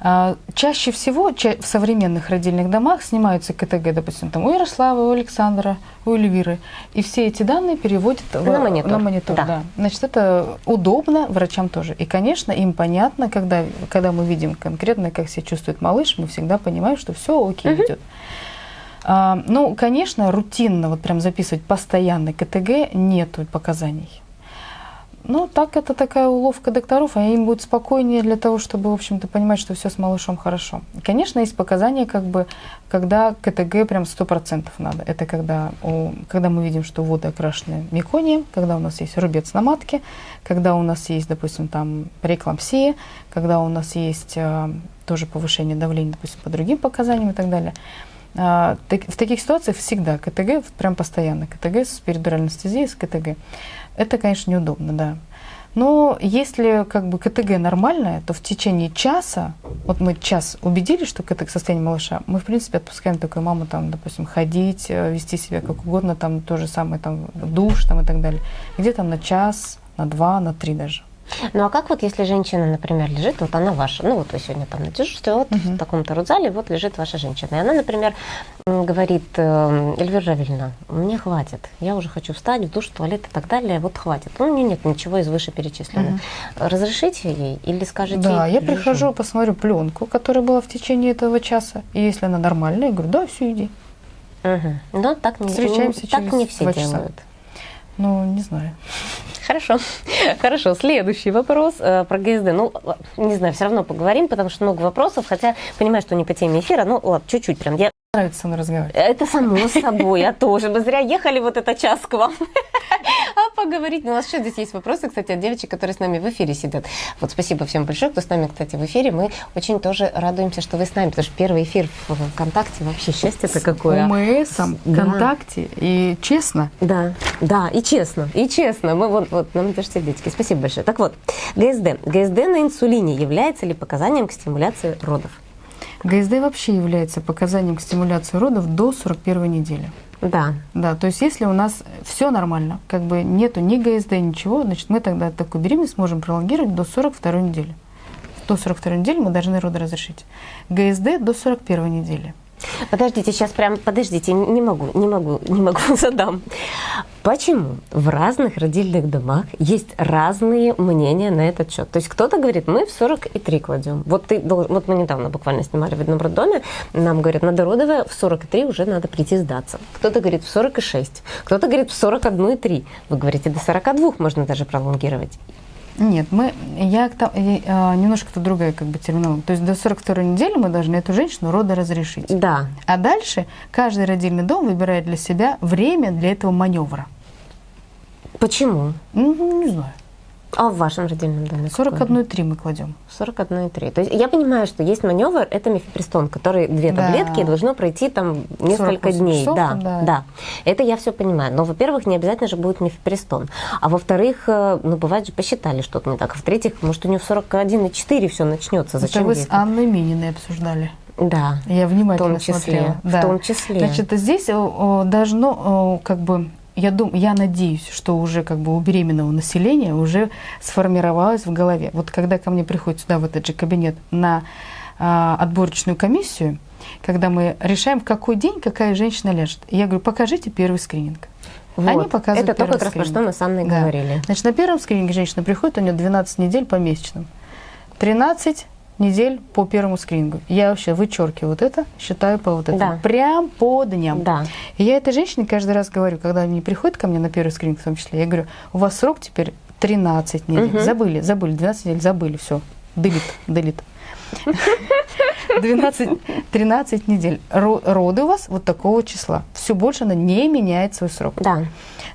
А, чаще всего в современных родильных домах снимаются КТГ, допустим, там у Ярослава, у Александра, у Эльвиры, и все эти данные переводят на монитор. На монитор да. Да. Значит, это удобно врачам тоже. И, конечно, им понятно, когда, когда мы видим конкретно, как себя чувствует малыш, мы всегда понимаем, что все окей угу. идет. А, ну, конечно, рутинно вот прям записывать постоянный КТГ нету показаний. Ну, так это такая уловка докторов, а им будет спокойнее для того, чтобы, в общем-то, понимать, что все с малышом хорошо. Конечно, есть показания, как бы, когда КТГ прям 100% надо. Это когда, у, когда мы видим, что воды окрашены меконием, когда у нас есть рубец на матке, когда у нас есть, допустим, там преэклампсия, когда у нас есть а, тоже повышение давления, допустим, по другим показаниям и так далее. А, в таких ситуациях всегда КТГ, прям постоянно, КТГ с перидуральной анестезией, с КТГ. Это, конечно, неудобно, да. Но если как бы КТГ нормальное, то в течение часа, вот мы час убедились, что КТГ состояние малыша, мы, в принципе, отпускаем такую маму, там, допустим, ходить, э, вести себя как угодно, там, то же самое, там, душ, там, и так далее. Где-то на час, на два, на три даже. Ну а как вот, если женщина, например, лежит, вот она ваша, ну вот вы сегодня там на дежурстве, вот угу. в таком-то родзале, вот лежит ваша женщина. И она, например, говорит, «Эм, Эльвира Равильевна, мне хватит, я уже хочу встать в душ, в туалет и так далее, вот хватит. Ну, у нее нет ничего из вышеперечисленных. Угу. Разрешите ей или скажете? Да, я лежу? прихожу, посмотрю пленку, которая была в течение этого часа, и если она нормальная, я говорю, да, все, иди. Угу. Но так не, Встречаемся не, так не все делают. Ну, не знаю. Хорошо. (laughs) Хорошо. Следующий вопрос э, про ГСД. Ну, не знаю, все равно поговорим, потому что много вопросов, хотя понимаю, что не по теме эфира. Ну, ладно, чуть-чуть прям. Я нравится со мной разговаривать. Это само собой, я тоже. Мы зря ехали вот этот час к вам. (laughs) Поговорить. Ну, у нас еще здесь есть вопросы, кстати, от девочек, которые с нами в эфире сидят. Вот спасибо всем большое, кто с нами, кстати, в эфире. Мы очень тоже радуемся, что вы с нами, потому что первый эфир в ВКонтакте вообще счастье-то какое. ОМСом, ВКонтакте и честно. Да, да, и честно, и честно. Мы вот, вот, нам даже сердечки. Спасибо большое. Так вот, ГСД. ГСД на инсулине является ли показанием к стимуляции родов? ГСД вообще является показанием к стимуляции родов до 41 недели. Да. Да, то есть если у нас все нормально, как бы нету ни ГСД, ничего, значит мы тогда такую беременность можем пролонгировать до 42 недели. До 42 недели мы должны роды разрешить. ГСД до 41 недели. Подождите, сейчас прям, подождите, не могу, не могу, не могу, (laughs) задам. Почему в разных родильных домах есть разные мнения на этот счет? То есть кто-то говорит, мы в 43 кладем. Вот, ты должен, вот мы недавно буквально снимали в одном роддоме, нам говорят, на дородовое в 43 уже надо прийти сдаться. Кто-то говорит в 46, кто-то говорит в 41,3. Вы говорите, до 42 можно даже пролонгировать. Нет, мы, я, а, немножко то другая как бы терминология. То есть до 42 недели мы должны эту женщину рода разрешить. Да. А дальше каждый родильный дом выбирает для себя время для этого маневра. Почему? Ну, не знаю. А в вашем родильном доме? 41,3 мы кладем. 41,3. То есть я понимаю, что есть маневр, это мифепристон, который две да. таблетки, должно пройти там несколько дней. Часов, да, да, да. Это я все понимаю. Но, во-первых, не обязательно же будет мифепристон. А во-вторых, э, ну, бывает же, посчитали что-то не так. А в-третьих, может, у нее в 41,4 все начнется. Зачем это вы с Анной Мининой обсуждали. Да. Я внимательно в том числе, смотрела. В да. том числе. Значит, здесь должно как бы я, дум, я надеюсь, что уже как бы у беременного населения уже сформировалось в голове. Вот когда ко мне приходит сюда в этот же кабинет на а, отборочную комиссию, когда мы решаем, в какой день какая женщина ляжет, я говорю, покажите первый скрининг. Вот. Они показывают Это то, как раз про что мы с Анной да. говорили. Значит, на первом скрининге женщина приходит, у нее 12 недель по месячным. 13 недель по первому скринингу. Я вообще вычеркиваю вот это, считаю по вот этому. Да. Прям по дням. Да. И я этой женщине каждый раз говорю, когда они приходят ко мне на первый скрининг в том числе, я говорю, у вас срок теперь 13 недель. Мгм. Забыли, забыли, 12 недель, забыли, все. Делит, делит. 12, 13 недель. Ро- Роды у вас вот такого числа. Все больше она не меняет свой срок. Да.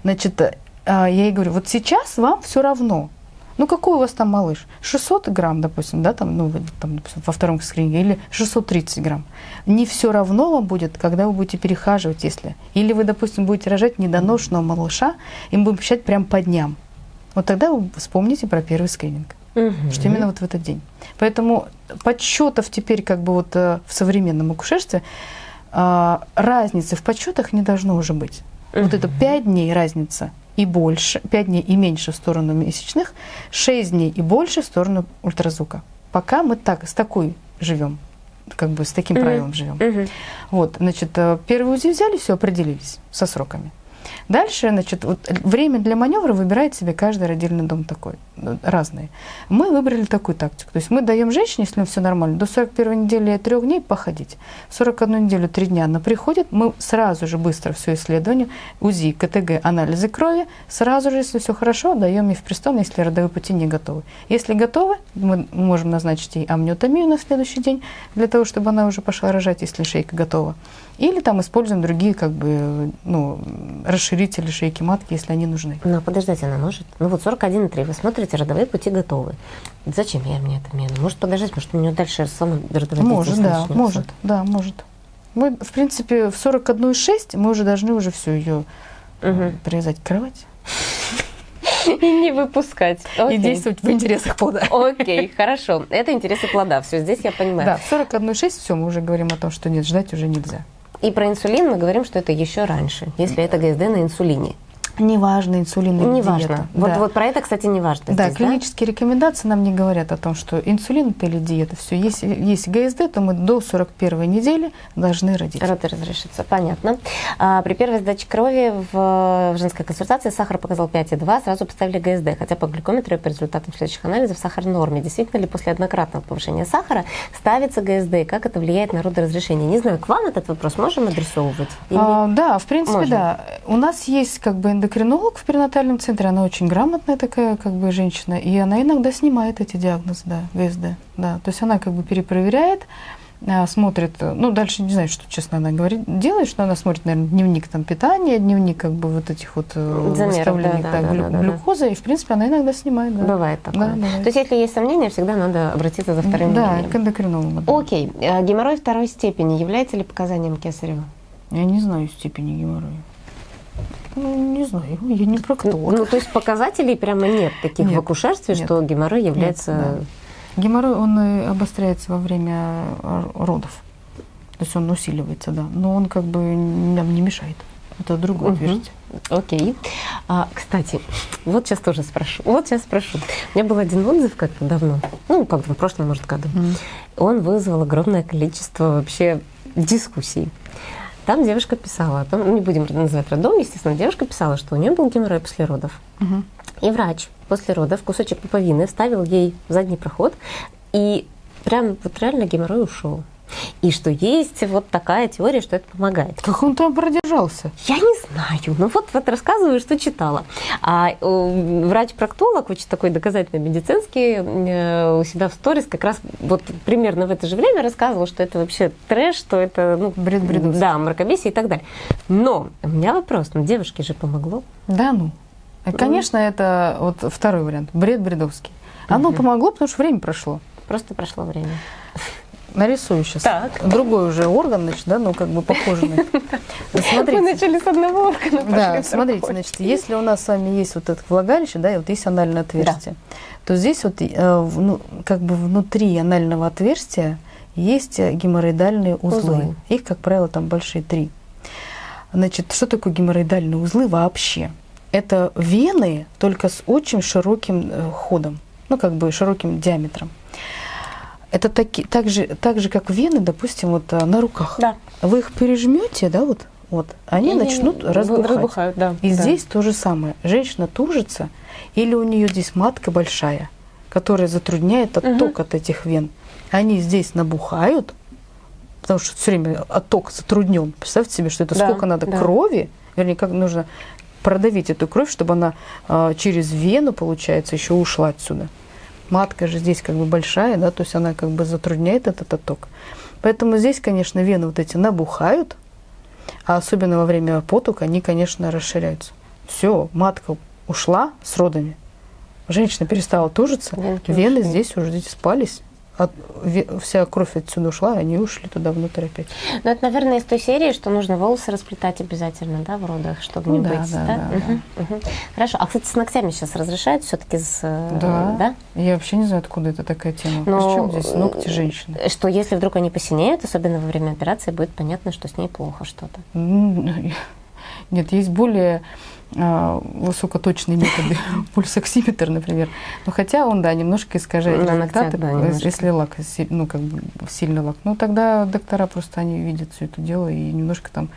Значит, э, а, я ей говорю, вот сейчас вам все равно. Ну, какой у вас там малыш? 600 грамм, допустим, да, там, ну, там, допустим, во втором скрининге, или 630 грамм. Не все равно вам будет, когда вы будете перехаживать, если. Или вы, допустим, будете рожать недоношенного малыша, и мы будем считать прям по дням. Вот тогда вы вспомните про первый скрининг Мгм. что именно вот в этот день. Поэтому подсчетов теперь как бы вот э, в современном акушерстве а, разницы в подсчетах не должно уже быть. Вот это 5 дней разница и больше, 5 дней и меньше в сторону месячных, 6 дней и больше в сторону ультразвука. Пока мы так, с такой живем, как бы с таким Мгм. правилом живем. Мгм. Вот, значит, э, первый УЗИ взяли, все, определились со сроками. Дальше, значит, вот время для маневра выбирает себе каждый родильный дом такой, э, разные. Мы выбрали такую тактику. То есть мы даем женщине, если все нормально, до 41 недели 3 дней походить. В 41 неделю 3 дня она приходит, мы сразу же быстро все исследование, УЗИ, КТГ, анализы крови, сразу же, если все хорошо, даем ей в престон, если родовые пути не готовы. Если готовы, мы можем назначить ей амниотомию на следующий день, для того, чтобы она уже пошла рожать, если шейка готова. Или там используем другие как бы, ну, расширители шейки матки, если они нужны. Но подождать она может. Ну вот 41,3, вы смотрите, родовые пути готовы. Зачем я мне это меру? Может подождать, может у нее дальше сама родовая Может, да, начнется? может, да, может. Мы, в принципе, в 41,6 мы уже должны уже все ее Мгм. привязать к кровати И не выпускать. и Окей. действовать в интересах плода. Окей, хорошо. Это интересы плода. Все, здесь я понимаю. Да, в 41,6 все, мы уже говорим о том, что нет, ждать уже нельзя. И про инсулин мы говорим, что это еще раньше, если это ГСД на инсулине. Неважно, инсулин или Неважно. диета. Вот, Да. вот про это, кстати, не важно. Да, здесь, клинические рекомендации нам не говорят о том, что инсулин это или диета. Все, если есть ГСД, то мы до 41 недели должны родить. Роды разрешится, понятно. А, при первой сдаче крови в, в женской консультации сахар показал 5,2, сразу поставили ГСД, хотя по глюкометру и по результатам следующих анализов сахар в норме. Действительно ли после однократного повышения сахара ставится ГСД, и как это влияет на родоразрешение? Не знаю, к вам этот вопрос можем адресовывать? Или- А, да, в принципе, Можем. да. У нас есть как бы эндокринолог в перинатальном центре, она очень грамотная такая как бы женщина, и она иногда снимает эти диагнозы, да, ГСД, да. То есть она как бы перепроверяет, а, смотрит, э, ну дальше не знаю, что честно она говорит, делает, что она смотрит, наверное, дневник там питания, дневник как бы вот этих вот э, Замеров, выставлений да, да, да, глю- да, да, да. глюкозы, и в принципе она иногда снимает, да. Бывает такое. Да, бывает. То есть, если есть сомнения, всегда надо обратиться за вторым Да, мнением. к эндокринологу. да. Окей. А, Геморрой второй степени является ли показанием кесарева? Я не знаю степени геморроя. Ну, не знаю, я не проктолог. Ну, то есть показателей прямо нет таких Нет, в акушерстве, нет. что геморрой является... Нет, Геморрой, он э, обостряется во время родов. То есть он усиливается, да. Но он как бы нам не мешает. Это другое Мгм. отверстие. Окей. А, кстати, вот сейчас тоже спрошу. Вот сейчас спрошу. У меня был один отзыв как-то давно, ну, как бы в прошлом, может, году. Он вызвал огромное количество вообще дискуссий. Там девушка писала о том, ну, не будем называть родом, естественно, девушка писала, что у нее был геморрой после родов. Мгм. И врач после родов кусочек пуповины вставил ей в задний проход, и прям вот реально геморрой ушел. И что есть вот такая теория, что это помогает. Как он там продержался? Я не знаю. Ну вот, вот рассказываю, что читала. А э, врач-проктолог, очень такой доказательно медицинский, э, у себя в сторис как раз вот примерно в это же время рассказывал, что это вообще трэш, что это ну, Бред бредовский. Да, мракобесие и так далее. Но у меня вопрос, ну девушке же помогло. Да, ну. Э, Конечно, это вот второй вариант. Бред бредовский. Оно помогло, потому что время прошло. Просто прошло время. Нарисую сейчас. Так. Другой уже орган, значит, да, ну как бы похожий. на- (laughs) Смотрите. начали с одного органа, Да, смотрите, значит, если у нас с вами есть вот это влагалище, да, и вот есть анальное отверстие, то здесь вот, э, ну, как бы внутри анального отверстия есть э, геморроидальные узлы. Узлы. Их, как правило, там большие три. Значит, что такое геморроидальные узлы вообще? Это вены, только с очень широким э, ходом, ну, как бы широким диаметром. Это таки, так, же, так же, как вены, допустим, вот э, на руках. Да. Вы их пережмете, да, вот, вот, они И начнут разбухать. разбухают, да, И да. здесь то же самое. Женщина тужится, или у нее здесь матка большая, которая затрудняет отток от этих вен. Они здесь набухают, потому что все время отток затруднен. Представьте себе, что это Да, сколько надо да. крови, вернее, как нужно продавить эту кровь, чтобы она а, через вену, получается, еще ушла отсюда. Матка же здесь как бы большая, да, то есть она как бы затрудняет этот отток. Поэтому здесь, конечно, вены вот эти набухают, а особенно во время потука они, конечно, расширяются. Все, матка ушла с родами, женщина перестала тужиться, Венки вены ушли. здесь уже здесь спались, от- вся кровь отсюда ушла, и они ушли туда внутрь опять. Ну, это, наверное, из той серии, что нужно волосы расплетать обязательно, да, в родах, чтобы не Ну да, быть, да, да? да, Мгм, мгм. Хорошо. А, кстати, с ногтями сейчас разрешают все-таки с... э, Да. да? Я вообще не знаю, откуда это такая тема. Но, Причем здесь ногти женщины? Что если вдруг они посинеют, особенно во время операции, будет понятно, что с ней плохо что-то. (laughs) Нет, есть более высокоточные методы, (laughs) пульсоксиметр, например. Но хотя он, да, немножко искажает На ногтях, результаты, да, э, немножко. если лак, ну, как бы сильный лак. Ну, тогда доктора просто, они видят все это дело и немножко там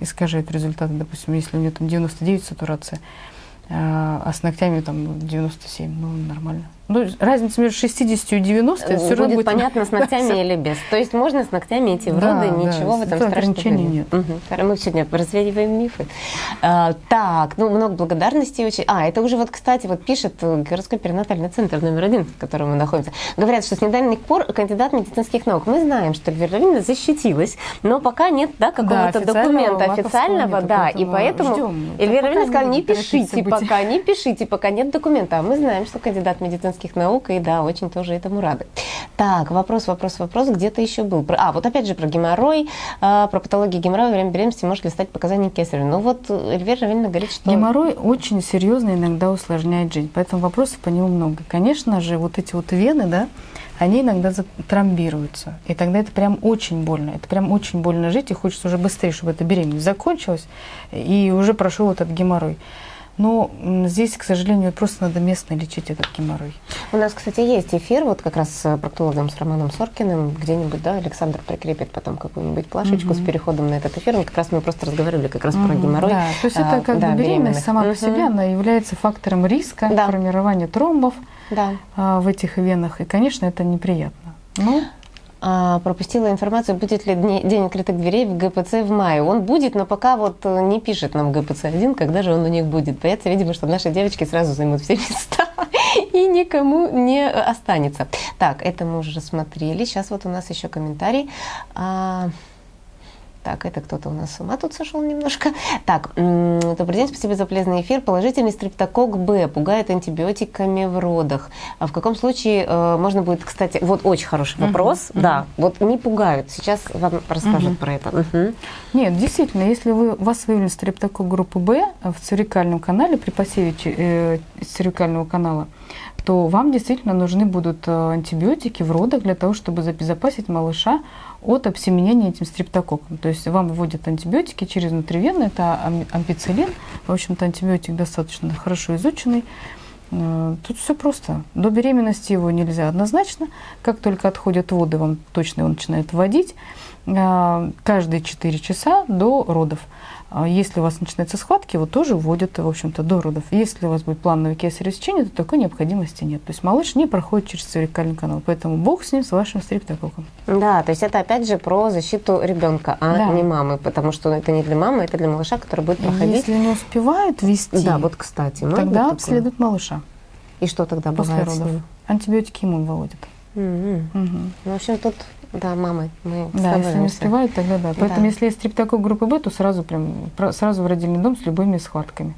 искажают результаты. Допустим, если у нее там 99 сатурация, а а с ногтями там 97, ну, нормально. Ну, разница между 60 и 90 это все будет, равно будет понятно, с (laughs) ногтями или без. То есть можно с ногтями идти в Да, роды, да, ничего в этом это страшного нет. Хорошо, Мы сегодня развеиваем мифы. А, так, ну много благодарностей очень. А, это уже вот, кстати, вот пишет э, городской перинатальный центр номер один, в котором мы находимся. Говорят, что с недавних пор кандидат медицинских наук. Мы знаем, что Эльвира Равильевна защитилась, но пока нет да, какого-то официального документа ВАКовского официального, да, и поэтому ждем. Эльвира Пока Равильевна сказала, не пишите пока, не пишите, пока нет документа. А мы знаем, что кандидат медицинских наук, и да, очень тоже этому рады. Так, вопрос, вопрос, вопрос, где-то еще был. А, вот опять же про геморрой, а, про патологию геморроя во время беременности может ли стать показанием кесарева. Ну вот Эльвира Равильевна говорит, что... Геморрой очень серьезно иногда усложняет жизнь, поэтому вопросов по нему много. Конечно же, вот эти вот вены, да, они иногда тромбируются, и тогда это прям очень больно. Это прям очень больно жить, и хочется уже быстрее, чтобы эта беременность закончилась, и уже прошел этот геморрой. Но м, здесь, к сожалению, просто надо местно лечить этот геморрой. У нас, кстати, есть эфир вот как раз с проктологом, с Романом Соркиным, где-нибудь, да, Александр прикрепит потом какую-нибудь плашечку с переходом на этот эфир. Вот как раз мы просто разговаривали как раз про Мгм, геморрой. Да, то есть это а, как да, бы беременность сама по Мгм. себе, она является фактором риска Да. формирования тромбов Да. а, в этих венах, и, конечно, это неприятно. Ну, А, пропустила информацию, будет ли день открытых дверей в ГПЦ в мае. Он будет, но пока вот э, не пишет нам ГПЦ-1, когда же он у них будет. Боятся, видимо, что наши девочки сразу займут все места (laughs) и никому не останется. Так, это мы уже рассмотрели. Сейчас вот у нас еще комментарий. Так, это кто-то у нас с ума тут сошел немножко. Так, добрый день, спасибо за полезный эфир. Положительный стрептокок Б пугает антибиотиками в родах. А в каком случае э, можно будет, кстати, вот очень хороший вопрос. мгм. Да, вот не пугают. Сейчас вам расскажут Мгм. про это. Мгм. Нет, действительно, если вы, у вас выявлен стрептокок группы Б в цервикальном канале при посеве э, цервикального канала, то вам действительно нужны будут э, антибиотики в родах для того, чтобы обезопасить малыша от обсеменения этим стрептококком. То есть вам вводят антибиотики через внутривенно, это ам- ампицилин, в общем-то антибиотик достаточно хорошо изученный. Э, Тут все просто. До беременности его нельзя однозначно. Как только отходят воды, вам точно его начинает вводить э, каждые 4 часа до родов. А Если у вас начинаются схватки, его тоже вводят, в общем-то, до родов. Если у вас будет плановое кесарево сечение, то такой необходимости нет. То есть малыш не проходит через цервикальный канал. Поэтому бог с ним, с вашим стрептококком. Да, то есть это опять же про защиту ребенка, а Да. не мамы, потому что это не для мамы, это для малыша, который будет проходить. Если не успевают вести, Да, вот кстати. может тогда обследуют малыша И что тогда после бывает родов. Антибиотики ему выводят. Мгм. Мгм. Ну, в общем, тут, да, мамы, мы Да, если не успевают, тогда да. Поэтому Да. если есть стрептокок группы Б, то сразу прям сразу в родильный дом с любыми схватками.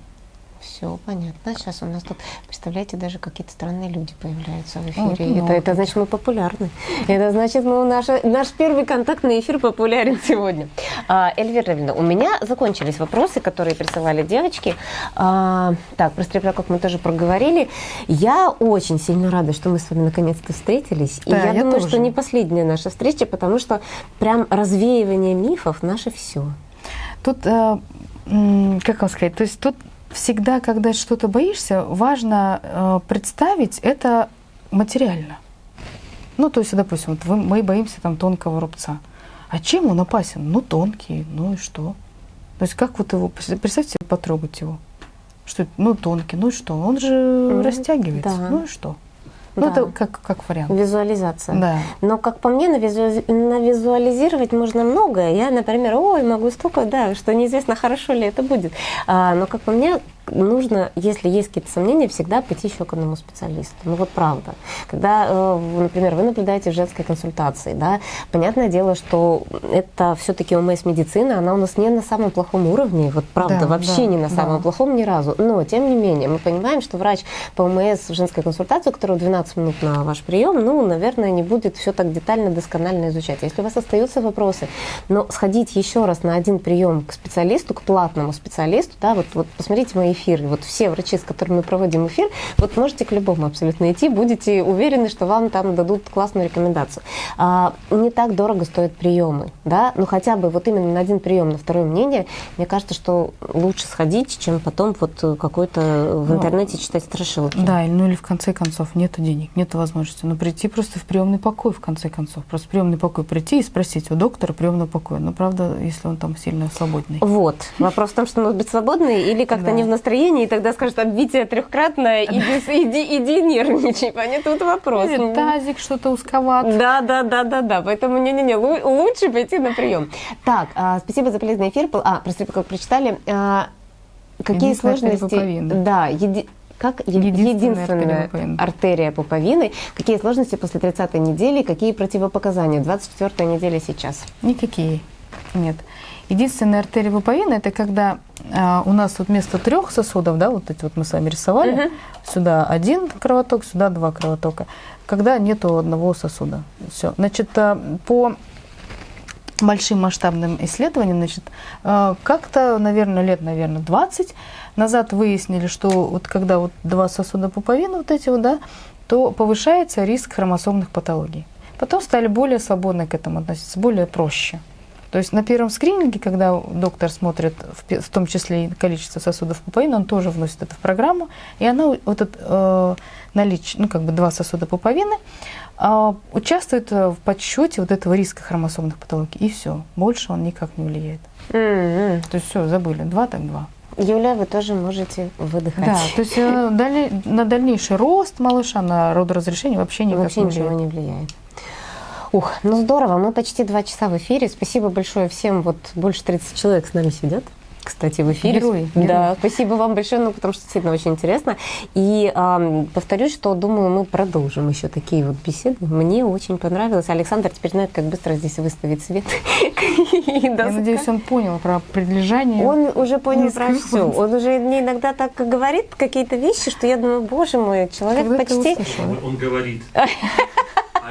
Все понятно. Сейчас у нас тут, представляете, даже какие-то странные люди появляются в эфире. это это, это значит, мы популярны. Это значит, мы, наша, наш первый контактный эфир популярен сегодня. А, Эльвира Равильевна, у меня закончились вопросы, которые присылали девочки. А, так, про стрептокок мы тоже проговорили. Я очень сильно рада, что мы с вами наконец-то встретились. И Да, я, я думаю, тоже. что не последняя наша встреча, потому что прям развеивание мифов наше все. Тут, э, как вам сказать, то есть тут всегда, когда что-то боишься, важно э, представить это материально. Ну, то есть, допустим, вот мы боимся там тонкого рубца. А чем он опасен? Ну, тонкий, ну и что? То есть, как вот его, представьте себе, потрогать его. Что? Ну, тонкий, ну и что? Он же Мгм, растягивается, да. ну и что? Ну, да. это как, как вариант. Визуализация. Да. Но, как по мне, навизуази- навизуализировать можно многое. Я, например, ой, могу столько, да, что неизвестно, хорошо ли это будет. А, но, как по мне, нужно, если есть какие-то сомнения, всегда пойти еще к одному специалисту. Ну вот правда. Когда, э, например, вы наблюдаете в женской консультации, да, понятное дело, что это все-таки ОМС медицина, она у нас не на самом плохом уровне, вот правда, Да, вообще да, не на самом да. плохом ни разу. Но, тем не менее, мы понимаем, что врач по ОМС в женской консультации, у которого 12 минут на ваш прием, ну, наверное, не будет все так детально, досконально изучать. Если у вас остаются вопросы, но сходить еще раз на один прием к специалисту, к платному специалисту, да, вот, вот посмотрите мои эфиры, вот все врачи, с которыми мы проводим эфир, вот можете к любому абсолютно идти, будете уверены, что вам там дадут классную рекомендацию. А, не так дорого стоят приемы, да, ну хотя бы вот именно на один прием, на второе мнение, мне кажется, что лучше сходить, чем потом вот какой-то в Ну, интернете читать страшилки. Да, ну или в конце концов нету денег, нету возможности. Ну прийти просто в приемный покой в конце концов. Просто в приемный покой прийти и спросить у доктора приемного покоя. Ну правда, если он там сильно свободный. Вот. Вопрос в том, что нужно быть свободной или как-то Да. не в настроении, и тогда скажут, обвитие трехкратное, (laughs) иди, иди, иди нервничай. (laughs) Понятно, тут вопрос. Или тазик что-то узковат. Да, да, да, да, да. Поэтому не-не-не, лу- лучше пойти на прием. Так, а, спасибо за полезный эфир. А, простите, как прочитали. А, какие сложности? Да, еди- как Единственная единственная артерия пуповины. артерия пуповины. Какие сложности после 30 недели, какие противопоказания? 24 неделя сейчас. Никакие. Нет. Единственная артерия пуповины это когда а, у нас вот вместо трех сосудов, да, вот эти вот мы с вами рисовали, Мгм. сюда один кровоток, сюда два кровотока, когда нету одного сосуда. Все. Значит, а, по большим масштабным исследованиям, значит, а, как-то, наверное, лет, наверное, 20 назад выяснили, что вот когда вот два сосуда пуповины вот эти вот, да, то повышается риск хромосомных патологий. Потом стали более свободно к этому относиться, более проще. То есть на первом скрининге, когда доктор смотрит в, в том числе и количество сосудов пуповины, он тоже вносит это в программу, и она вот это э, наличие, ну как бы два сосуда пуповины, а, участвует э, в подсчете вот этого риска хромосомных патологий, и все, больше он никак не влияет. М-м. То есть все, забыли, два так два. Юля, вы тоже можете выдыхать. Да, то есть э, на дальнейший рост малыша, на родоразрешение вообще никак Вообще не ничего влияет. не влияет. Ух, ну здорово, мы почти два часа в эфире. Спасибо большое всем. Вот больше 30 человек с нами сидят. Кстати, в эфире. Герои, Да, герои. спасибо вам большое, ну, потому что действительно очень интересно. И ам, повторюсь, что думаю, мы продолжим еще такие вот беседы. Мне очень понравилось. Александр теперь знает, как быстро здесь выставить свет. (laughs) Я надеюсь, он понял про предлежание. Он уже понял про все. Он уже мне иногда так говорит какие-то вещи, что я думаю, боже мой, человек почти он говорит. (laughs)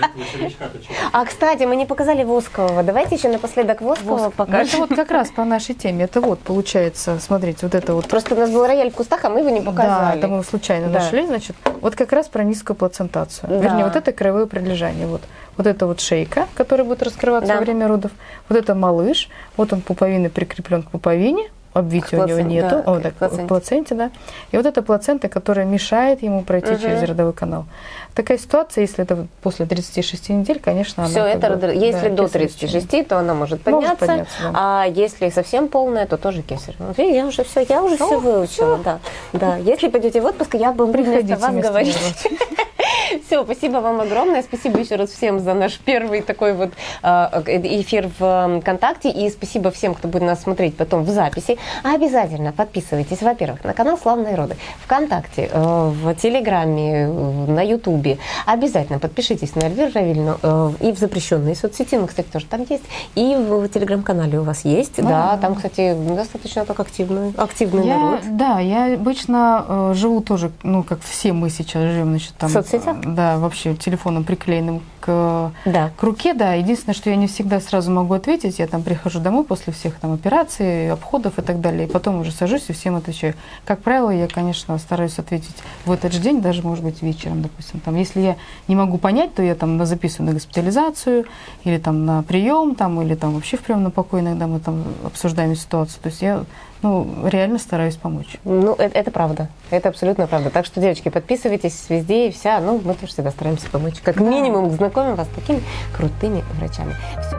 А? А, кстати, мы не показали Воскового. Давайте еще напоследок Воскового Ну, покажем. Это вот как раз по нашей теме. Это вот получается, смотрите, вот это вот. Просто у нас был рояль в кустах, а мы его не Да, показали. это мы случайно Да. нашли, значит, вот как раз про низкую плацентацию. Да. Вернее, вот это краевое прилежание. Вот. вот это вот шейка, которая будет раскрываться Да. во время родов. Вот это малыш, вот он пуповины прикреплен к пуповине, обвития К у него нету, да, О, да, плаценте. плаценте, да. И вот эта плацента, которая мешает ему пройти Мгм. через родовой канал. Такая ситуация, если это после 36 недель, конечно, Все она это, как бы, если да, до кесарево 36, то она может Может подняться, подняться, да. а если совсем полная, то тоже кесарь. Видите, я уже все, я уже все Всё, выучила, да. Да, если пойдете в отпуск, я буду вместо Приходите вас вместо говорить. (laughs) Все, спасибо вам огромное. Спасибо еще раз всем за наш первый такой вот э, эфир в ВКонтакте. И спасибо всем, кто будет нас смотреть потом в записи. А обязательно подписывайтесь, во-первых, на канал «Славные роды», ВКонтакте, э, в Телеграме, э, на Ютубе. Обязательно подпишитесь на Эльвиру Равильну э, и в запрещенные соцсети, мы, кстати, тоже там есть. И в Телеграм-канале у вас есть. Да, А. там, кстати, достаточно так активный, активный Я, народ. да, я обычно э, живу тоже, ну, как все мы сейчас живем, значит, там... В соцсетях? э, Да, вообще телефоном приклеенным к, Да. к руке, да. Единственное, что я не всегда сразу могу ответить, я там прихожу домой после всех там операций, обходов и так далее, и потом уже сажусь и всем отвечаю. Как правило, я, конечно, стараюсь ответить в этот же день, даже, может быть, вечером, допустим. Там, если я не могу понять, то я там на- записываю на госпитализацию, или там на прием, там, или там вообще в приемном покое иногда мы там обсуждаем ситуацию. То есть я, ну, реально стараюсь помочь. Ну, это, это правда. Это абсолютно правда. Так что, девочки, подписывайтесь везде и вся. Ну, мы тоже всегда стараемся помочь. Как Да. минимум, знакомим вас с такими крутыми врачами. Все,